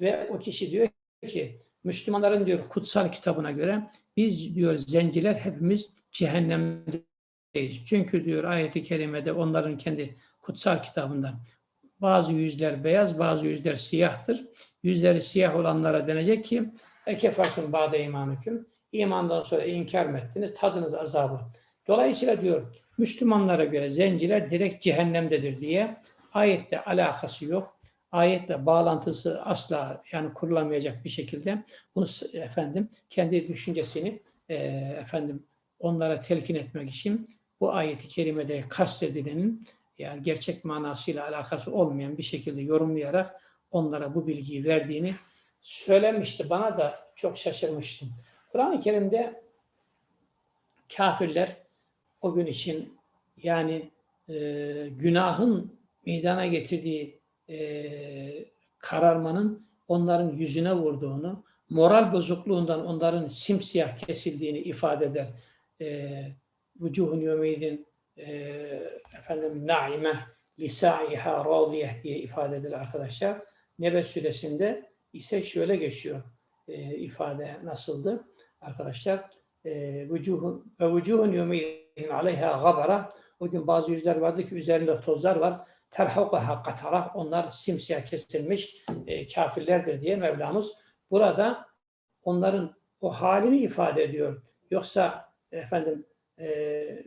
ve o kişi diyor ki Müslümanların diyor kutsal kitabına göre biz diyor zenciler hepimiz cehennemdeyiz. Çünkü diyor ayeti kerimede onların kendi kutsal kitabından bazı yüzler beyaz, bazı yüzler siyahtır. Yüzleri siyah olanlara denecek ki ekefartın bade imanüküm. İmandan sonra inkar mı ettiniz? Tadınız azabı. Dolayısıyla diyor Müslümanlara göre zenciler direkt cehennemdedir diye ayette alakası yok. Ayetle bağlantısı asla yani kurulamayacak bir şekilde bunu efendim kendi düşüncesini e, efendim onlara telkin etmek için bu ayeti kerimede kastedilenin yani gerçek manasıyla alakası olmayan bir şekilde yorumlayarak onlara bu bilgiyi verdiğini söylemişti. Bana da çok şaşırmıştım. Kur'an-ı Kerim'de kafirler o gün için yani e, günahın meydana getirdiği e, kararmanın onların yüzüne vurduğunu, moral bozukluğundan onların simsiyah kesildiğini ifade eder. E, Vücuhun yömeydin e, efendim naime lisaiha radiyeh diye ifade edilir arkadaşlar. Nebe suresinde ise şöyle geçiyor e, ifade nasıldı arkadaşlar? E, vücuhun ve vücuhun yevmeydin aleyha gabara o gün bazı yüzler vardı ki üzerinde tozlar var. Terhakuha katara onlar simsiyah kesilmiş e, kafirlerdir diye Mevlamız burada onların o halini ifade ediyor. Yoksa efendim e,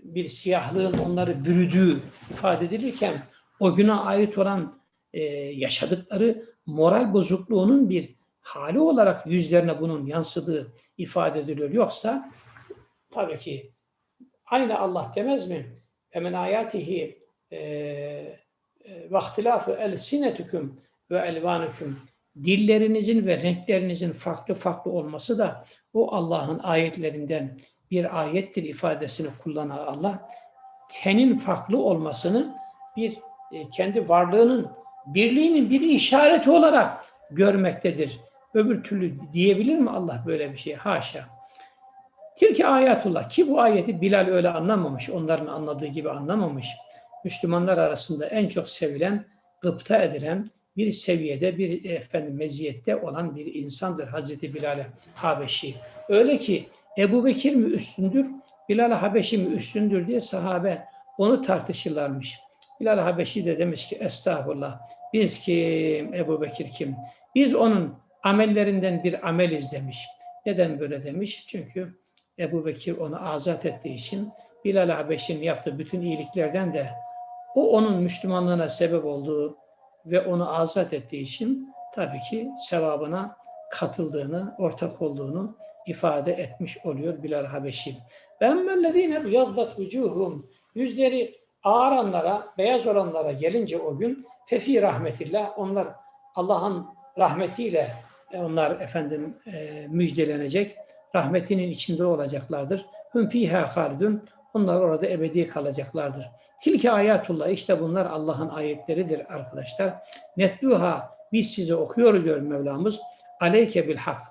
bir siyahlığın onları bürüdüğü ifade edilirken o güne ait olan e, yaşadıkları moral bozukluğunun bir hali olarak yüzlerine bunun yansıdığı ifade ediliyor. Yoksa tabii ki aynı Allah demez mi? Emen ayatihi ve ihtilafı elsinetüküm ve elvanüküm dillerinizin ve renklerinizin farklı farklı olması da o Allah'ın ayetlerinden bir ayettir ifadesini kullanan Allah tenin farklı olmasını bir e, kendi varlığının birliğinin bir işareti olarak görmektedir. Öbür türlü diyebilir mi Allah böyle bir şey? Haşa. Tilki ayetullah ki bu ayeti Bilal öyle anlamamış, onların anladığı gibi anlamamış. Müslümanlar arasında en çok sevilen, gıpta edilen bir seviyede, bir efendim meziyette olan bir insandır Hazreti Bilal Habeşi. Öyle ki Ebu Bekir mi üstündür, Bilal Habeşi mi üstündür diye sahabe onu tartışırlarmış. Bilal Habeşi de demiş ki estağfurullah biz kim, Ebu Bekir kim? Biz onun amellerinden bir amel izlemiş. Neden böyle demiş? Çünkü Ebu Bekir onu azat ettiği için Bilal Habeşi'nin yaptığı bütün iyiliklerden de o onun Müslümanlığına sebep olduğu ve onu azat ettiği için tabii ki sevabına katıldığını, ortak olduğunu ifade etmiş oluyor Bilal Habeşi. Mellezine yazdat vucuhum yüzleri ağaranlara, beyaz olanlara gelince o gün fefi rahmetillah onlar Allah'ın rahmetiyle onlar efendim e, müjdelenecek. Rahmetinin içinde olacaklardır. Hüm halidun. Onlar orada ebedi kalacaklardır. Tilke ayatullah. işte bunlar Allah'ın ayetleridir arkadaşlar. Netluha. Biz size okuyoruz diyor Mevlamız. Aleyke bil hak.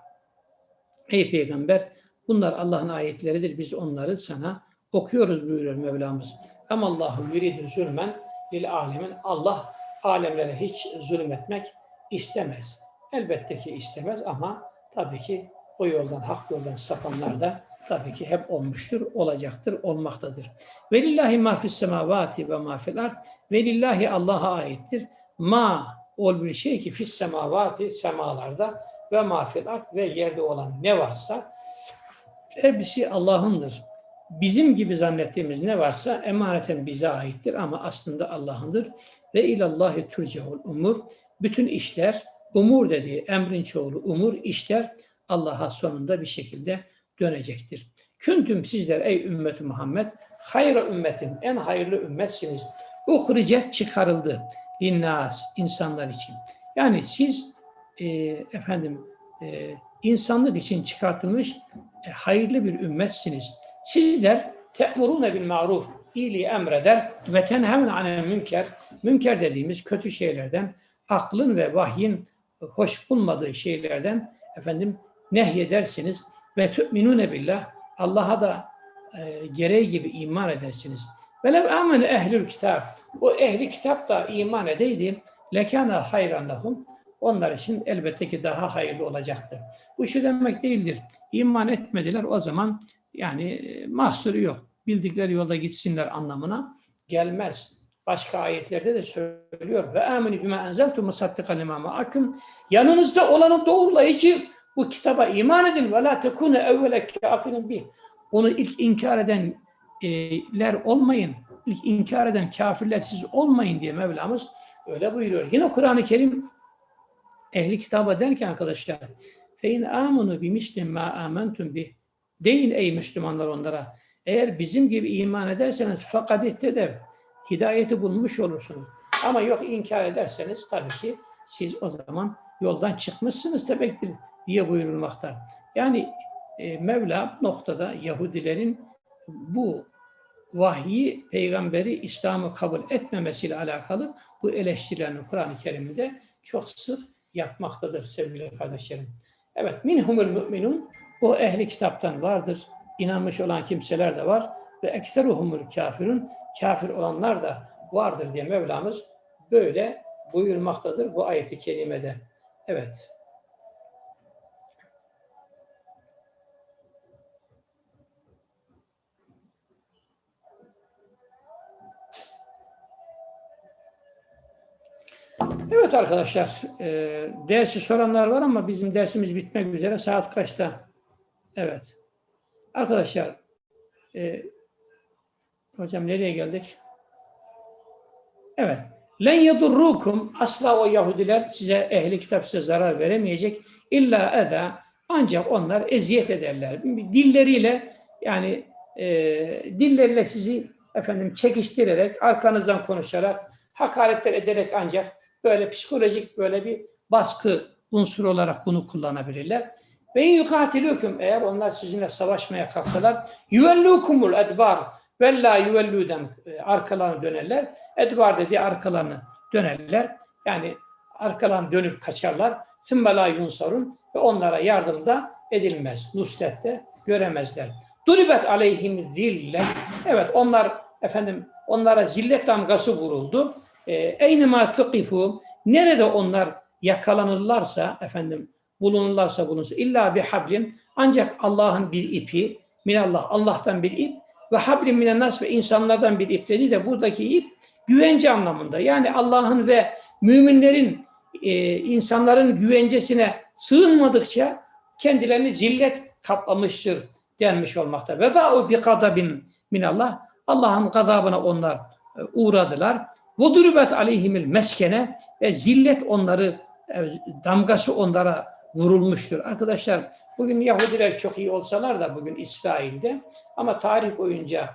Ey peygamber bunlar Allah'ın ayetleridir. Biz onları sana okuyoruz buyuruyor Mevlamız. Emallahu yuridu zulmen lil alemin. Allah alemlere hiç zulmetmek istemez. Elbette ki istemez ama tabii ki o yoldan, hak yoldan sapanlar da tabii ki hep olmuştur, olacaktır, olmaktadır. Velillahi ma fis semavati ve ma fil ard. Velillahi Allah'a aittir. Ma ol bir şey ki fis semavati semalarda ve ma fil ard ve yerde olan ne varsa hepsi Allah'ındır. Bizim gibi zannettiğimiz ne varsa emaneten bize aittir ama aslında Allah'ındır. Ve ilallahi turcaul umur. Bütün işler, umur dediği emrin çoğulu umur, işler Allah'a sonunda bir şekilde dönecektir. Küntüm sizler ey ümmeti Muhammed hayra ümmetin en hayırlı ümmetsiniz. Uhricet çıkarıldı linnas insanlar için. Yani siz e, efendim e, insanlık için çıkartılmış e, hayırlı bir ümmetsiniz. Sizler te'murune bil maruf iyiliği emreder ve tenhevne anel münker münker dediğimiz kötü şeylerden aklın ve vahyin hoş bulmadığı şeylerden efendim nehyedersiniz ve tu'minune billah Allah'a da e, gereği gibi iman edersiniz. Velev amene ehlül kitap o ehli kitap da iman edeydi lekâne hayran lahum onlar için elbette ki daha hayırlı olacaktı. Bu şu demek değildir. İman etmediler o zaman yani e, mahsuru yok. Bildikleri yolda gitsinler anlamına gelmez. Başka ayetlerde de söylüyor. Ve aminu bima enzeltu musaddikan lima ma'akum. Yanınızda olanı doğrulayıcı bu kitaba iman edin ve la tekune evvele kafirin bih. Onu ilk inkar edenler olmayın. İlk inkar eden kafirler siz olmayın diye Mevlamız öyle buyuruyor. Yine Kur'an-ı Kerim ehli kitaba derken arkadaşlar fein amunu bimislim ma amentum bih. Deyin ey Müslümanlar onlara. Eğer bizim gibi iman ederseniz fakat ihtedev. Hidayeti bulmuş olursunuz. Ama yok inkar ederseniz tabii ki siz o zaman yoldan çıkmışsınız demektir diye buyurulmakta. Yani e, Mevla noktada Yahudilerin bu vahyi, peygamberi İslam'ı kabul etmemesiyle alakalı bu eleştirilerini Kur'an-ı Kerim'de çok sık yapmaktadır sevgili kardeşlerim. Evet, minhumul müminun o ehli kitaptan vardır. İnanmış olan kimseler de var ve ekseruhumul kafirun kafir olanlar da vardır diye Mevlamız böyle buyurmaktadır bu ayeti kerimede. Evet. Evet arkadaşlar, e, dersi soranlar var ama bizim dersimiz bitmek üzere. Saat kaçta? Evet. Arkadaşlar, e, hocam nereye geldik? Evet. Len yedurrukum asla o Yahudiler size ehli kitap size zarar veremeyecek. İlla eda ancak onlar eziyet ederler. Dilleriyle yani e, dilleriyle sizi efendim çekiştirerek, arkanızdan konuşarak, hakaretler ederek ancak böyle psikolojik böyle bir baskı unsuru olarak bunu kullanabilirler. Ve in yukatilükum eğer onlar sizinle savaşmaya kalksalar yüvellukumul edbar ve la yüvellüden e, arkalarını dönerler. Edbar dediği arkalarını dönerler. Yani arkalarını dönüp kaçarlar. Tümme la yunsarun ve onlara yardım da edilmez. Nusrette göremezler. Duribet aleyhim zille. Evet onlar efendim onlara zillet damgası vuruldu. E, Eynema thukifu nerede onlar yakalanırlarsa efendim bulunurlarsa bulunsun illa bir hablin ancak Allah'ın bir ipi minallah Allah'tan bir ip ve hablin minen nas ve insanlardan bir ip dedi de buradaki ip güvence anlamında. Yani Allah'ın ve müminlerin e, insanların güvencesine sığınmadıkça kendilerini zillet kaplamıştır denmiş olmakta. Ve ba'u bi kadabin minallah Allah'ın gazabına onlar e, uğradılar. Durubet aleyhimil meskene ve zillet onları e, damgası onlara vurulmuştur. Arkadaşlar bugün Yahudiler çok iyi olsalar da bugün İsrail'de ama tarih boyunca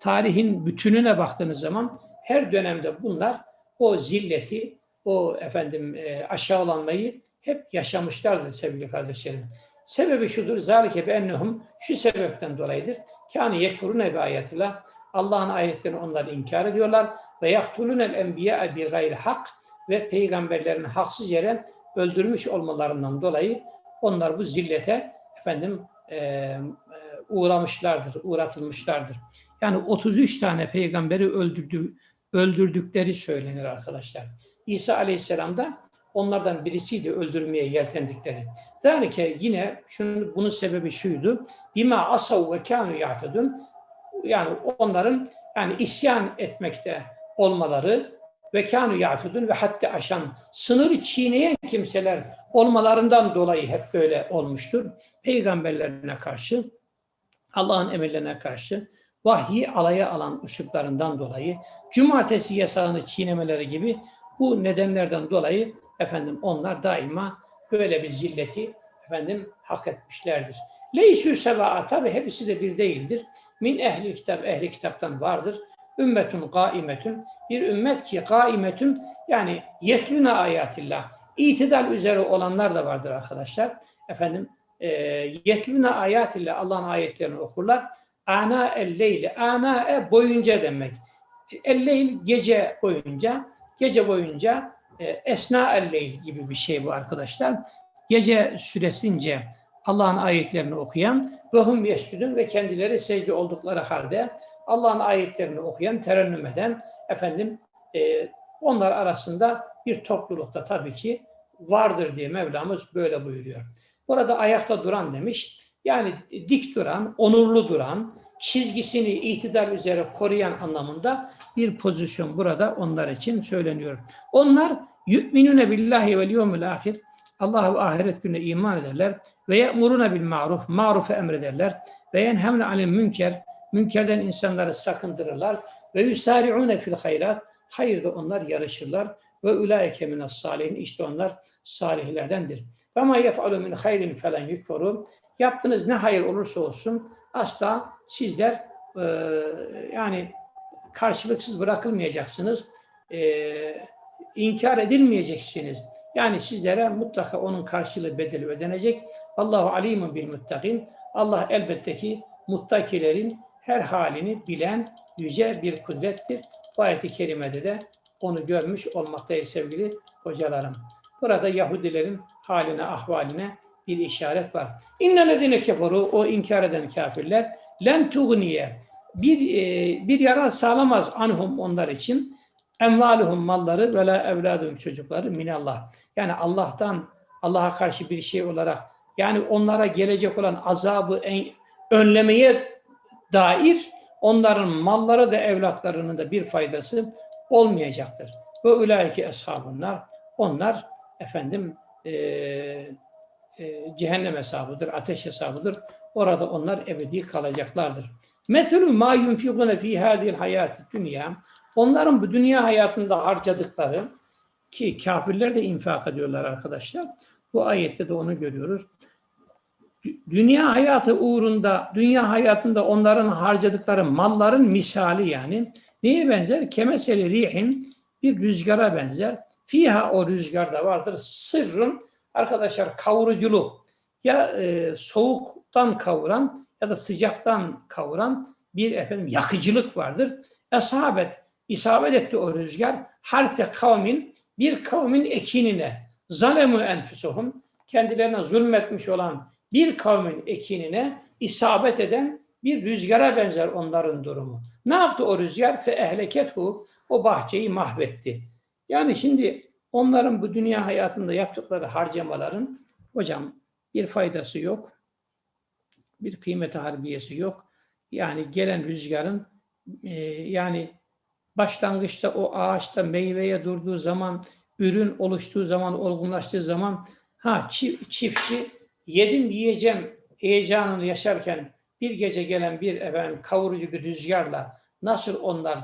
tarihin bütününe baktığınız zaman her dönemde bunlar o zilleti, o efendim e, aşağılanmayı hep yaşamışlardır sevgili kardeşlerim. Sebebi şudur, zalike be ennehum şu sebepten dolayıdır. Kâni yekfurune bi ayetillah. Allah'ın ayetlerini onlar inkar ediyorlar. Ve yaktulunel enbiya bi gayri hak ve peygamberlerin haksız yere öldürmüş olmalarından dolayı onlar bu zillete efendim e, uğramışlardır, uğratılmışlardır. Yani 33 tane peygamberi öldürdü, öldürdükleri söylenir arkadaşlar. İsa Aleyhisselam da onlardan birisiydi öldürmeye yeltendikleri. Zalike yine şunun, bunun sebebi şuydu. Bima asav ve kanu ya'tedun. Yani onların yani isyan etmekte olmaları ve kanu ya'tedun ve hatta aşan sınırı çiğneyen kimseler olmalarından dolayı hep böyle olmuştur. Peygamberlerine karşı, Allah'ın emirlerine karşı vahyi alaya alan üsluplarından dolayı cumartesi yasağını çiğnemeleri gibi bu nedenlerden dolayı efendim onlar daima böyle bir zilleti efendim hak etmişlerdir. Leysü seva'a tabi hepsi de bir değildir. Min ehli kitap, ehli kitaptan vardır. Ümmetun gaimetun, bir ümmet ki gaimetun yani yetlüne ayatillah, itidal üzere olanlar da vardır arkadaşlar. Efendim e, yetlüne ayatillah, Allah'ın ayetlerini okurlar. Ana el leyli, ana e boyunca demek. El leyl gece boyunca, gece boyunca e, esna el leyl gibi bir şey bu arkadaşlar. Gece süresince Allah'ın ayetlerini okuyan ve hum yeşcüdün ve kendileri secde oldukları halde Allah'ın ayetlerini okuyan, terennüm eden efendim e, onlar arasında bir toplulukta tabii ki vardır diye Mevlamız böyle buyuruyor. Burada ayakta duran demiş. Yani dik duran, onurlu duran, çizgisini itidal üzere koruyan anlamında bir pozisyon burada onlar için söyleniyor. Onlar yu'minune billahi vel yevmil ahir Allah ve ahiret gününe iman ederler ve ye'muruna bil ma'ruf marufu emrederler ve yenhemne anil münker münkerden insanları sakındırırlar ve yusari'une fil hayrat hayırda onlar yarışırlar ve ulaike minas salihin işte onlar salihlerdendir. Ve ma yef'alu min hayrin felen yukferu yaptığınız ne hayır olursa olsun asla sizler e, yani karşılıksız bırakılmayacaksınız. E, inkar edilmeyeceksiniz. Yani sizlere mutlaka onun karşılığı bedeli ödenecek. Allahu alimun bil muttakin. Allah elbette ki muttakilerin her halini bilen yüce bir kudrettir. Bu ayet-i kerimede de onu görmüş olmaktayız sevgili hocalarım. Burada Yahudilerin haline, ahvaline bir işaret var. İnnellezine keferu o inkar eden kafirler len tugniye bir e, bir yarar sağlamaz anhum onlar için emvaluhum malları ve la evladum çocukları minallah. Yani Allah'tan Allah'a karşı bir şey olarak yani onlara gelecek olan azabı en, önlemeye dair onların malları da evlatlarının da bir faydası olmayacaktır. Ve ulaike eshabunlar. Onlar efendim e, e, cehennem hesabıdır, ateş hesabıdır. Orada onlar ebedi kalacaklardır. Meselü ma yunfikune fi hadil hayati dünya. Onların bu dünya hayatında harcadıkları ki kafirler de infak ediyorlar arkadaşlar. Bu ayette de onu görüyoruz. Dü- Dünya hayatı uğrunda, dünya hayatında onların harcadıkları malların misali yani neye benzer? Kemeseli rihin bir rüzgara benzer. Fiha o rüzgarda vardır. Sırrın arkadaşlar kavuruculuk ya e, soğuktan kavuran ya da sıcaktan kavuran bir efendim yakıcılık vardır. Esabet, isabet etti o rüzgar. Harfe kavmin, bir kavmin ekinine, zalemu enfusuhum, kendilerine zulmetmiş olan bir kavmin ekinine isabet eden bir rüzgara benzer onların durumu. Ne yaptı o rüzgar? Fe ehlekethu, o bahçeyi mahvetti. Yani şimdi onların bu dünya hayatında yaptıkları harcamaların hocam bir faydası yok. Bir kıymeti harbiyesi yok. Yani gelen rüzgarın e, yani başlangıçta o ağaçta meyveye durduğu zaman, ürün oluştuğu zaman, olgunlaştığı zaman ha çi- çiftçi yedim yiyeceğim heyecanını yaşarken bir gece gelen bir efendim kavurucu bir rüzgarla nasıl onlar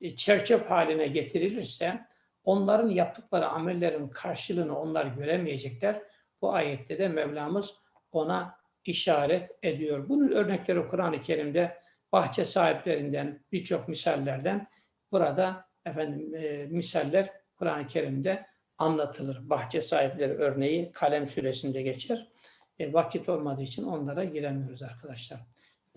e, çerçöp haline getirilirse onların yaptıkları amellerin karşılığını onlar göremeyecekler. Bu ayette de Mevlamız ona işaret ediyor. Bunun örnekleri Kur'an-ı Kerim'de bahçe sahiplerinden birçok misallerden burada efendim e, misaller Kur'an-ı Kerim'de anlatılır. Bahçe sahipleri örneği Kalem suresinde geçer. E, vakit olmadığı için onlara giremiyoruz arkadaşlar.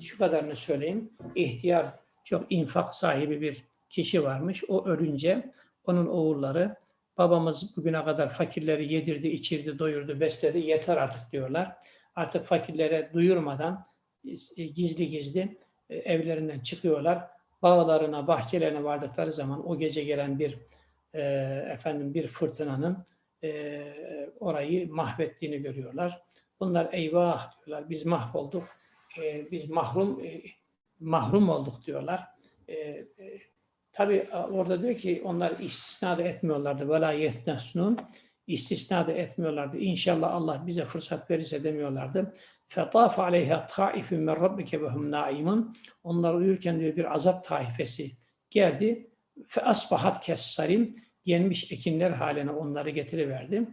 Şu kadarını söyleyeyim. İhtiyar çok infak sahibi bir kişi varmış. O ölünce onun oğulları babamız bugüne kadar fakirleri yedirdi, içirdi, doyurdu, besledi. Yeter artık diyorlar. Artık fakirlere duyurmadan e, gizli gizli e, evlerinden çıkıyorlar. Bağlarına, bahçelerine vardıkları zaman o gece gelen bir e, efendim bir fırtınanın e, orayı mahvettiğini görüyorlar. Bunlar eyvah diyorlar. Biz mahvolduk. E, biz mahrum e, mahrum olduk diyorlar. E, e, Tabi orada diyor ki onlar istisna da etmiyorlardı. Vela yetnesnun istisna da etmiyorlardı. İnşallah Allah bize fırsat verirse demiyorlardı. Aleyha taifun min rabbike ve hum naimun. Onlar uyurken diyor bir azap taifesi geldi. Asbahat kessarim. Yenmiş ekinler haline onları getiriverdi.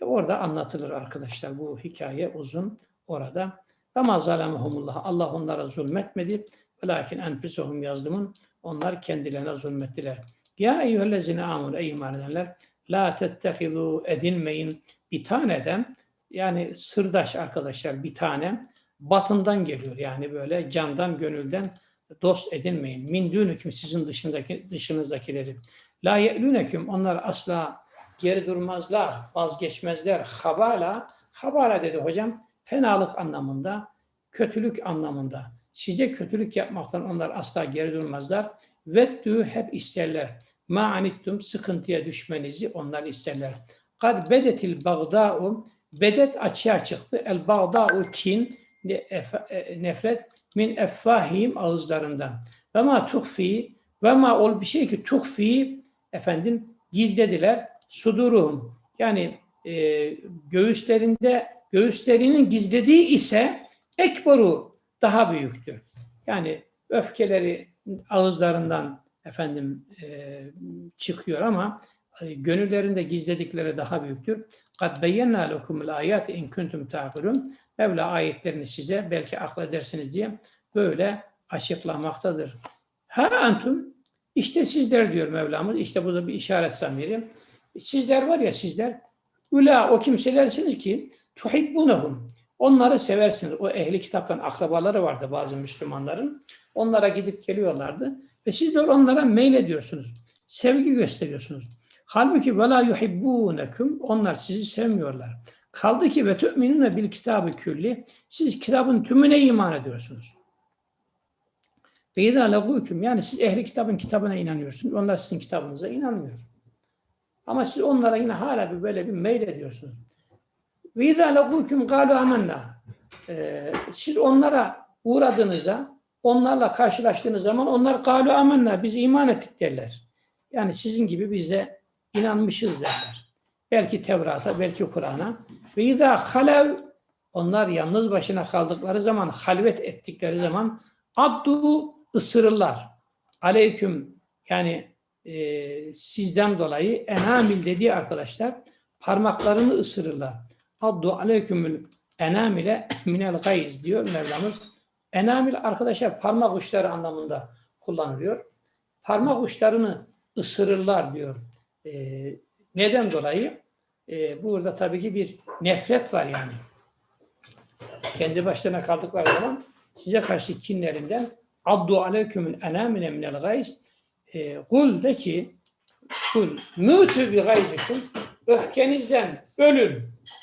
Orada anlatılır arkadaşlar. Bu hikaye uzun orada. Ama zalemehumullah. Allah onlara zulmetmedi. Velakin enfüsuhum yazdım. Onlar kendilerine zulmettiler. Ya eyyühellezine amun ey iman edenler la tettehizu edinmeyin bir taneden yani sırdaş arkadaşlar bir tane batından geliyor yani böyle candan gönülden dost edinmeyin. Min dünüküm sizin dışındaki dışınızdakileri. La ye'lüneküm onlar asla geri durmazlar, vazgeçmezler. Habala, habala dedi hocam fenalık anlamında, kötülük anlamında. Size kötülük yapmaktan onlar asla geri durmazlar. Veddü hep isterler. Ma anittum sıkıntıya düşmenizi onlar isterler. Kad bedetil bagda'u bedet açığa çıktı. El bagda'u kin nefret min effahim ağızlarından. Ve ma tuhfi ve ma ol bir şey ki tuhfi efendim gizlediler. Suduruhum yani e, göğüslerinde göğüslerinin gizlediği ise ekbaru daha büyüktür. Yani öfkeleri ağızlarından efendim e, çıkıyor ama e, gönüllerinde gizledikleri daha büyüktür. Kad beyyenna lekumul ayat in kuntum ta'kilun. Mevla ayetlerini size belki akledersiniz diye böyle açıklamaktadır. Ha antum işte sizler diyor Mevlamız. İşte bu da bir işaret zamiri. Sizler var ya sizler Ula o kimselersiniz ki tuhibbunahum. Onları seversiniz. O ehli kitaptan akrabaları vardı bazı Müslümanların. Onlara gidip geliyorlardı. Ve siz de onlara meylediyorsunuz. Sevgi gösteriyorsunuz. Halbuki ve la yuhibbunekum. Onlar sizi sevmiyorlar. Kaldı ki ve tu'minune bil kitabı külli. Siz kitabın tümüne iman ediyorsunuz. Ve idâ legûküm. Yani siz ehli kitabın kitabına inanıyorsunuz. Onlar sizin kitabınıza inanmıyor. Ama siz onlara yine hala bir böyle bir meylediyorsunuz. Ve izâ legûküm gâlu amennâ. Ee, Siz onlara uğradığınızda, onlarla karşılaştığınız zaman onlar gâlu amennâ, biz iman ettik derler. Yani sizin gibi biz de inanmışız derler. Belki Tevrat'a, belki Kur'an'a. Ve izâ halev onlar yalnız başına kaldıkları zaman, halvet ettikleri zaman addu ısırırlar. Aleyküm yani e, sizden dolayı enamil dediği arkadaşlar parmaklarını ısırırlar. Addu aleykümül enamile minel gayz diyor Mevlamız. Enamil arkadaşlar parmak uçları anlamında kullanılıyor. Parmak uçlarını ısırırlar diyor. E, neden dolayı? E, burada tabii ki bir nefret var yani. Kendi başlarına kaldıkları zaman size karşı kinlerinden addu aleykümün enamine minel gayz e, kul de ki kul mütü bi gayzikum öfkenizden ölün.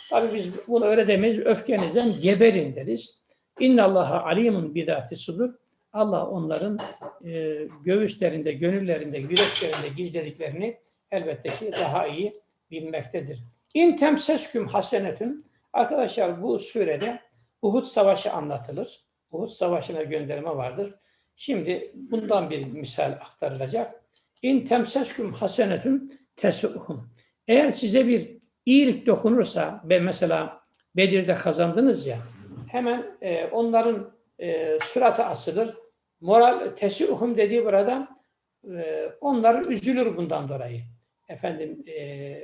Tabi biz bunu öyle demeyiz. Öfkenizden geberin deriz. İnnallaha alimun bidati sudur. Allah onların e, göğüslerinde, gönüllerinde, yüreklerinde gizlediklerini elbette ki daha iyi bilmektedir. İn temsesküm hasenetün Arkadaşlar bu surede Uhud Savaşı anlatılır. Uhud Savaşı'na gönderme vardır. Şimdi bundan bir misal aktarılacak. İn temsesküm hasenetün tesuhum. Eğer size bir iyilik dokunursa ve mesela Bedir'de kazandınız ya hemen e, onların e, suratı asılır. Moral tesuhum dediği burada e, onlar üzülür bundan dolayı. Efendim e,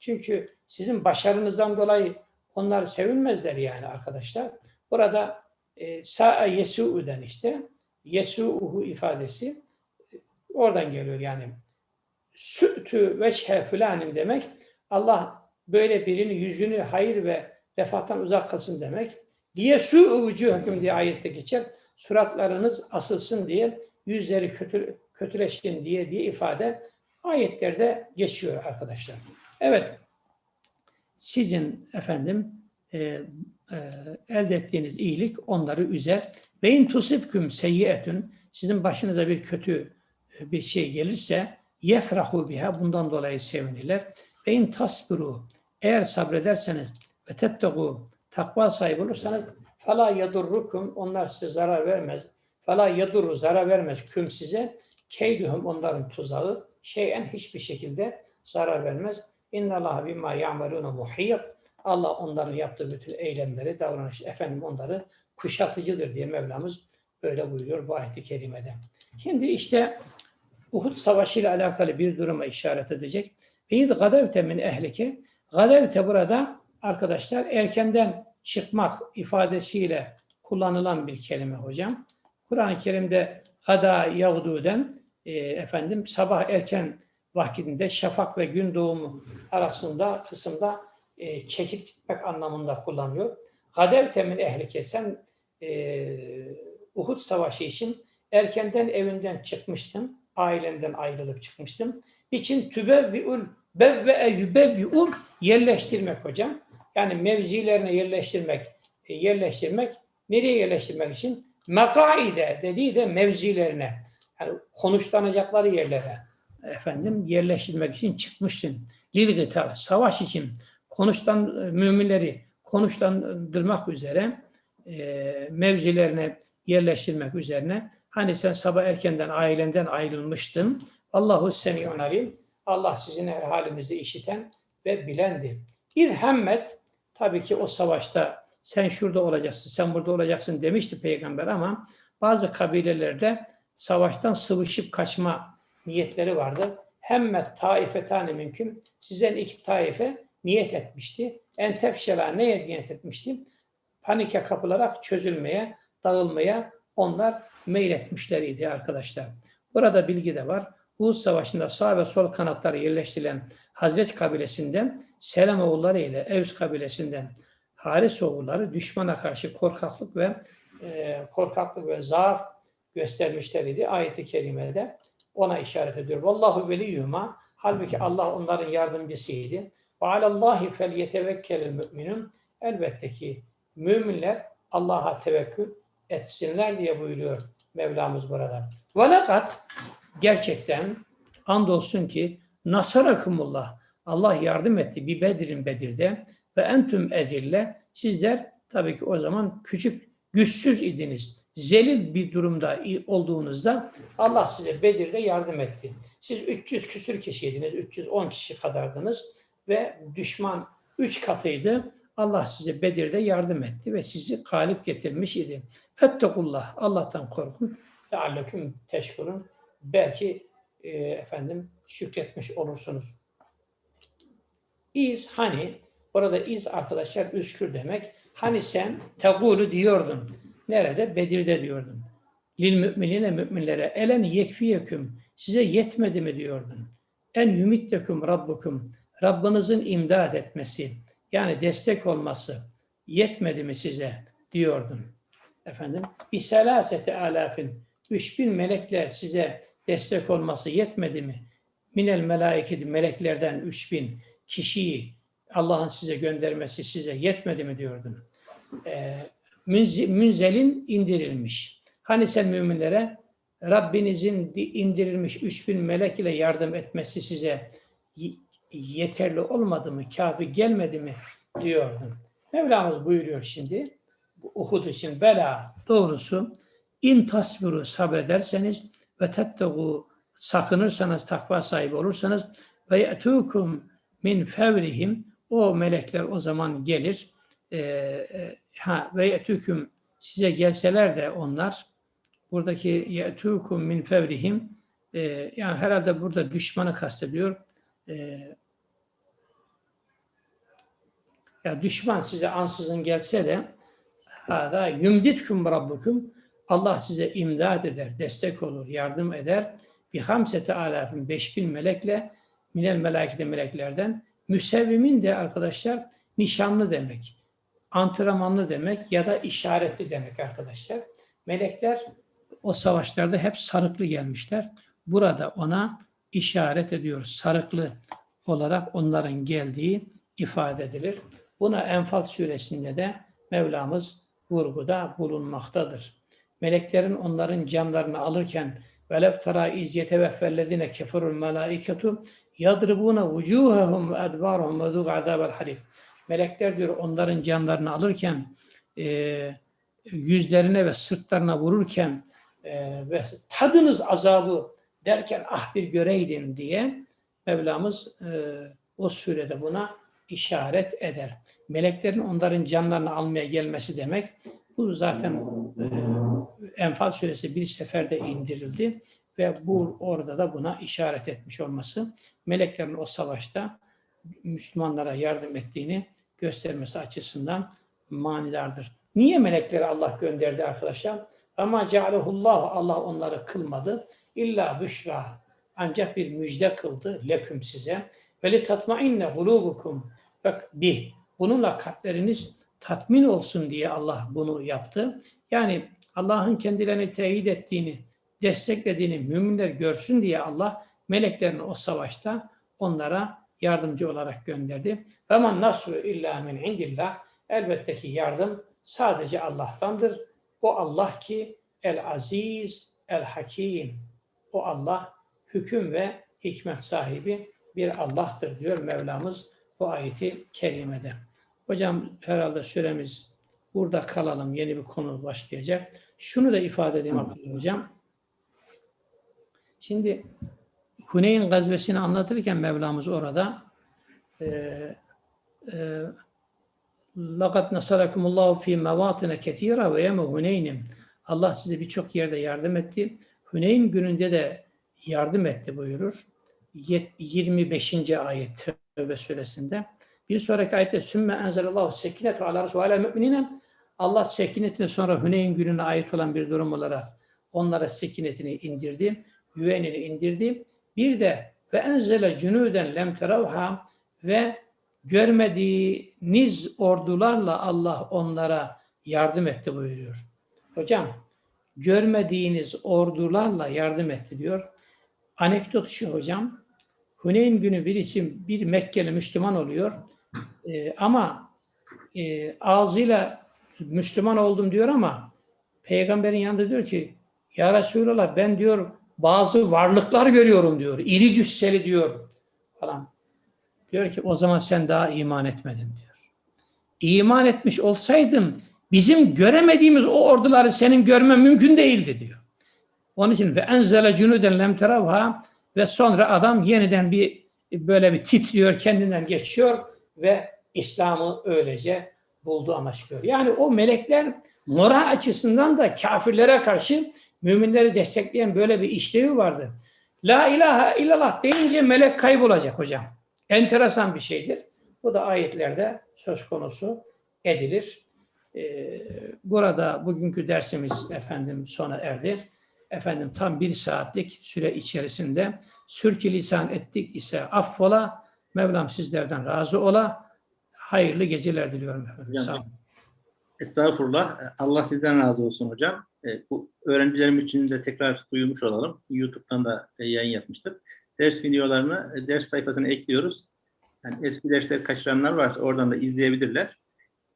çünkü sizin başarınızdan dolayı onlar sevinmezler yani arkadaşlar. Burada e, sa'a yesu'uden işte yesu'uhu ifadesi e, oradan geliyor yani. Sü'tü veçhe filanim demek Allah böyle birinin yüzünü hayır ve refahtan uzak kılsın demek. Diye su hüküm diye ayette geçer. Suratlarınız asılsın diye, yüzleri kötü, kötüleşsin diye diye ifade ayetlerde geçiyor arkadaşlar. Evet, sizin efendim e, e, elde ettiğiniz iyilik onları üzer. Ve in tusibküm seyyiyetün sizin başınıza bir kötü e, bir şey gelirse yefrahu biha bundan dolayı sevinirler. Ve in tasbiru eğer sabrederseniz ve tettegu takva sahibi olursanız fala yadurrukum onlar size zarar vermez. Fala yadurru zarar vermez küm size. Keyduhum onların tuzağı şeyen hiçbir şekilde zarar vermez. İnna Allah bima ya'maluna muhit. Allah onların yaptığı bütün eylemleri, davranış, efendim onları kuşatıcıdır diye Mevlamız böyle buyuruyor bu ayet-i kerimede. Şimdi işte Uhud Savaşı ile alakalı bir duruma işaret edecek. Ve gadevte min ehlike. Gadevte burada arkadaşlar erkenden çıkmak ifadesiyle kullanılan bir kelime hocam. Kur'an-ı Kerim'de gada yağduden e, efendim sabah erken vakitinde şafak ve gün doğumu arasında kısımda e, çekip gitmek anlamında kullanıyor. Gadev temin ehlike sen e, Uhud Savaşı için erkenden evinden çıkmıştın. Ailenden ayrılıp çıkmıştım. İçin tübevvi'ul bevve'e yübevvi'ul yerleştirmek hocam. Yani mevzilerine yerleştirmek, e, yerleştirmek. Nereye yerleştirmek için? Mekaide dediği de mevzilerine. Yani konuşlanacakları yerlere efendim yerleştirmek için çıkmıştın. Lil savaş için konuşlan müminleri konuşlandırmak üzere e, mevzilerine yerleştirmek üzerine hani sen sabah erkenden ailenden ayrılmıştın. Allahu semiyun alim. Allah sizin her halinizi işiten ve bilendir. Bir hemmet tabii ki o savaşta sen şurada olacaksın, sen burada olacaksın demişti peygamber ama bazı kabilelerde savaştan sıvışıp kaçma niyetleri vardı. Hemmet taifetane mümkün. Sizden iki taife niyet etmişti. En tefşela neye niyet etmişti? Panike kapılarak çözülmeye, dağılmaya onlar meyletmişleriydi arkadaşlar. Burada bilgi de var. Uhud Savaşı'nda sağ ve sol kanatları yerleştirilen Hazret kabilesinden Selam oğulları ile Evs kabilesinden Haris oğulları düşmana karşı korkaklık ve e, korkaklık ve zaaf göstermişleriydi. Ayet-i kerimede ona işaret ediyor. Vallahu veliyyuma halbuki Allah onların yardımcısıydı. Ve alallahi fel yetevekkelil müminun elbette ki müminler Allah'a tevekkül etsinler diye buyuruyor Mevlamız burada. Ve lekat gerçekten andolsun ki nasarakumullah Allah yardım etti bir Bedir'in Bedir'de ve entüm ezille sizler tabii ki o zaman küçük güçsüz idiniz. zelil bir durumda olduğunuzda Allah size Bedir'de yardım etti. Siz 300 küsür kişiydiniz, 310 kişi kadardınız ve düşman 3 katıydı. Allah size Bedir'de yardım etti ve sizi galip getirmiş idi. Fettekullah, Allah'tan korkun. Lealleküm teşkurun. Belki e, efendim şükretmiş olursunuz. İz hani, orada iz arkadaşlar üskür demek. Hani sen tegulu diyordun. Nerede? Bedir'de diyordun. Lil müminine müminlere elen yekfiyeküm. Size yetmedi mi diyordun. En yumittekum rabbukum. Rabbinizin imdad etmesi. Yani destek olması. Yetmedi mi size diyordun. Efendim. Bir selasete alafin. 3000 melekler size destek olması yetmedi mi? Minel melaiketi meleklerden 3000 kişiyi Allah'ın size göndermesi size yetmedi mi diyordun. Ee, münzi- münzelin indirilmiş. Hani sen müminlere Rabbinizin di- indirilmiş 3000 melek ile yardım etmesi size yeterli olmadı mı, kafi gelmedi mi diyordun. Mevlamız buyuruyor şimdi Uhud için bela doğrusu in tasbiru sabrederseniz ve tettegu sakınırsanız takva sahibi olursanız ve ye'tukum min fevrihim o melekler o zaman gelir Ee, e, ha ve ye'tukum size gelseler de onlar buradaki ye'tukum min fevrihim e, yani herhalde burada düşmanı kastediyor. E, ya düşman size ansızın gelse de hada yumditkum rabbukum Allah size imdad eder, destek olur, yardım eder. Bir hamsete beş bin melekle minel melekete meleklerden müsevvimin de arkadaşlar nişanlı demek. Antrenmanlı demek ya da işaretli demek arkadaşlar. Melekler o savaşlarda hep sarıklı gelmişler. Burada ona işaret ediyoruz. Sarıklı olarak onların geldiği ifade edilir. Buna Enfal suresinde de Mevlamız vurguda bulunmaktadır. Meleklerin onların canlarını alırken velev tara iz yeteveffellezine keferul melaiketu yadribuna vucuhahum ve edbarahum ve zûg azâbel harif. Melekler diyor onların canlarını alırken e, yüzlerine ve sırtlarına vururken e, ve tadınız azabı derken ah bir göreydin diye Mevlamız e, o surede buna işaret eder. Meleklerin onların canlarını almaya gelmesi demek. Bu zaten e, Enfal suresi bir seferde indirildi ve bu orada da buna işaret etmiş olması meleklerin o savaşta Müslümanlara yardım ettiğini göstermesi açısından manidardır. Niye melekleri Allah gönderdi arkadaşlar? Ama cealehullah Allah onları kılmadı. İlla büşra ancak bir müjde kıldı leküm size. Ve li tatmainne hulubukum. Bak bir bununla kalpleriniz tatmin olsun diye Allah bunu yaptı. Yani Allah'ın kendilerini teyit ettiğini, desteklediğini müminler görsün diye Allah meleklerini o savaşta onlara yardımcı olarak gönderdi. Men nasru illa min indillah. Elbette ki yardım sadece Allah'tandır. O Allah ki el aziz, el hakim. O Allah hüküm ve hikmet sahibi bir Allah'tır diyor Mevlamız bu ayeti kerimede. Hocam herhalde süremiz burada kalalım. Yeni bir konu başlayacak. Şunu da ifade edeyim Abdullah Hocam. Şimdi Huneyn gazvesini anlatırken Mevlamız orada e, e, لَقَدْ نَصَرَكُمُ اللّٰهُ ف۪ي مَوَاطِنَ كَث۪يرًا وَيَمَ هُنَيْنٍ Allah size birçok yerde yardım etti. Huneyn gününde de yardım etti buyurur. Yet- 25. ayet Tövbe suresinde. Bir sonraki ayette sümme enzelallahu sekinetu ala resulü müminine Allah sekinetini sonra Hüneyn gününe ait olan bir durum olarak onlara sekinetini indirdi, güvenini indirdi. Bir de ve enzele cunuden lem teravha ve görmediğiniz ordularla Allah onlara yardım etti buyuruyor. Hocam görmediğiniz ordularla yardım etti diyor. Anekdot şu hocam. Huneyn günü bir isim bir Mekkeli Müslüman oluyor. Ee, ama e, ağzıyla Müslüman oldum diyor ama peygamberin yanında diyor ki ya Resulallah ben diyor bazı varlıklar görüyorum diyor. İri cüsseli diyor falan. Diyor ki o zaman sen daha iman etmedin diyor. İman etmiş olsaydın bizim göremediğimiz o orduları senin görmen mümkün değildi diyor. Onun için ve enzele cunuden lem teravha ve sonra adam yeniden bir böyle bir titriyor, kendinden geçiyor ve İslam'ı öylece buldu amaçlıyor. Yani o melekler moral açısından da kafirlere karşı müminleri destekleyen böyle bir işlevi vardı. La ilahe illallah deyince melek kaybolacak hocam. Enteresan bir şeydir. Bu da ayetlerde söz konusu edilir. Ee, burada bugünkü dersimiz efendim sona erdi. Efendim tam bir saatlik süre içerisinde sürçülisan ettik ise affola. Mevlam sizlerden razı ola. Hayırlı geceler diliyorum efendim. Hocam, Sağ olun. Estağfurullah. Allah sizden razı olsun hocam. E, bu öğrencilerim için de tekrar duyurmuş olalım. YouTube'dan da e, yayın yapmıştık. Ders videolarını e, ders sayfasına ekliyoruz. Yani eski dersleri kaçıranlar varsa oradan da izleyebilirler.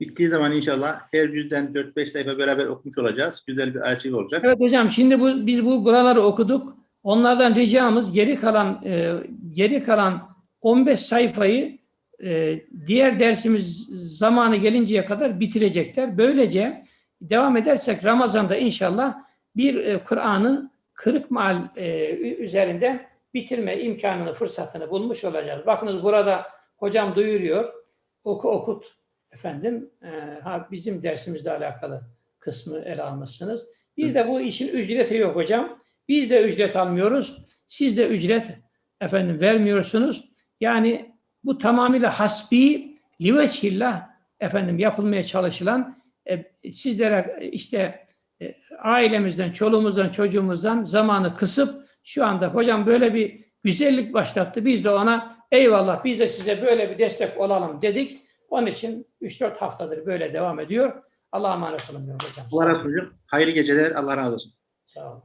Bittiği zaman inşallah her yüzden 4-5 sayfa beraber okumuş olacağız. Güzel bir arşiv olacak. Evet hocam şimdi bu biz bu buraları okuduk. Onlardan ricamız geri kalan e, geri kalan 15 sayfayı e, diğer dersimiz zamanı gelinceye kadar bitirecekler. Böylece devam edersek Ramazan'da inşallah bir e, Kur'an'ı kırık mal e, üzerinde bitirme imkanını, fırsatını bulmuş olacağız. Bakınız burada hocam duyuruyor. Oku okut efendim. E, bizim dersimizle alakalı kısmı ele almışsınız. Bir de bu işin ücreti yok hocam. Biz de ücret almıyoruz. Siz de ücret efendim vermiyorsunuz. Yani bu tamamıyla hasbi liveçillah efendim yapılmaya çalışılan e, sizlere işte e, ailemizden, çoluğumuzdan, çocuğumuzdan zamanı kısıp şu anda hocam böyle bir güzellik başlattı. Biz de ona eyvallah biz de size böyle bir destek olalım dedik. Onun için 3-4 haftadır böyle devam ediyor. Allah'a emanet olun hocam. Allah razı olsun. Hayırlı geceler. Allah razı olsun. Sağ olun.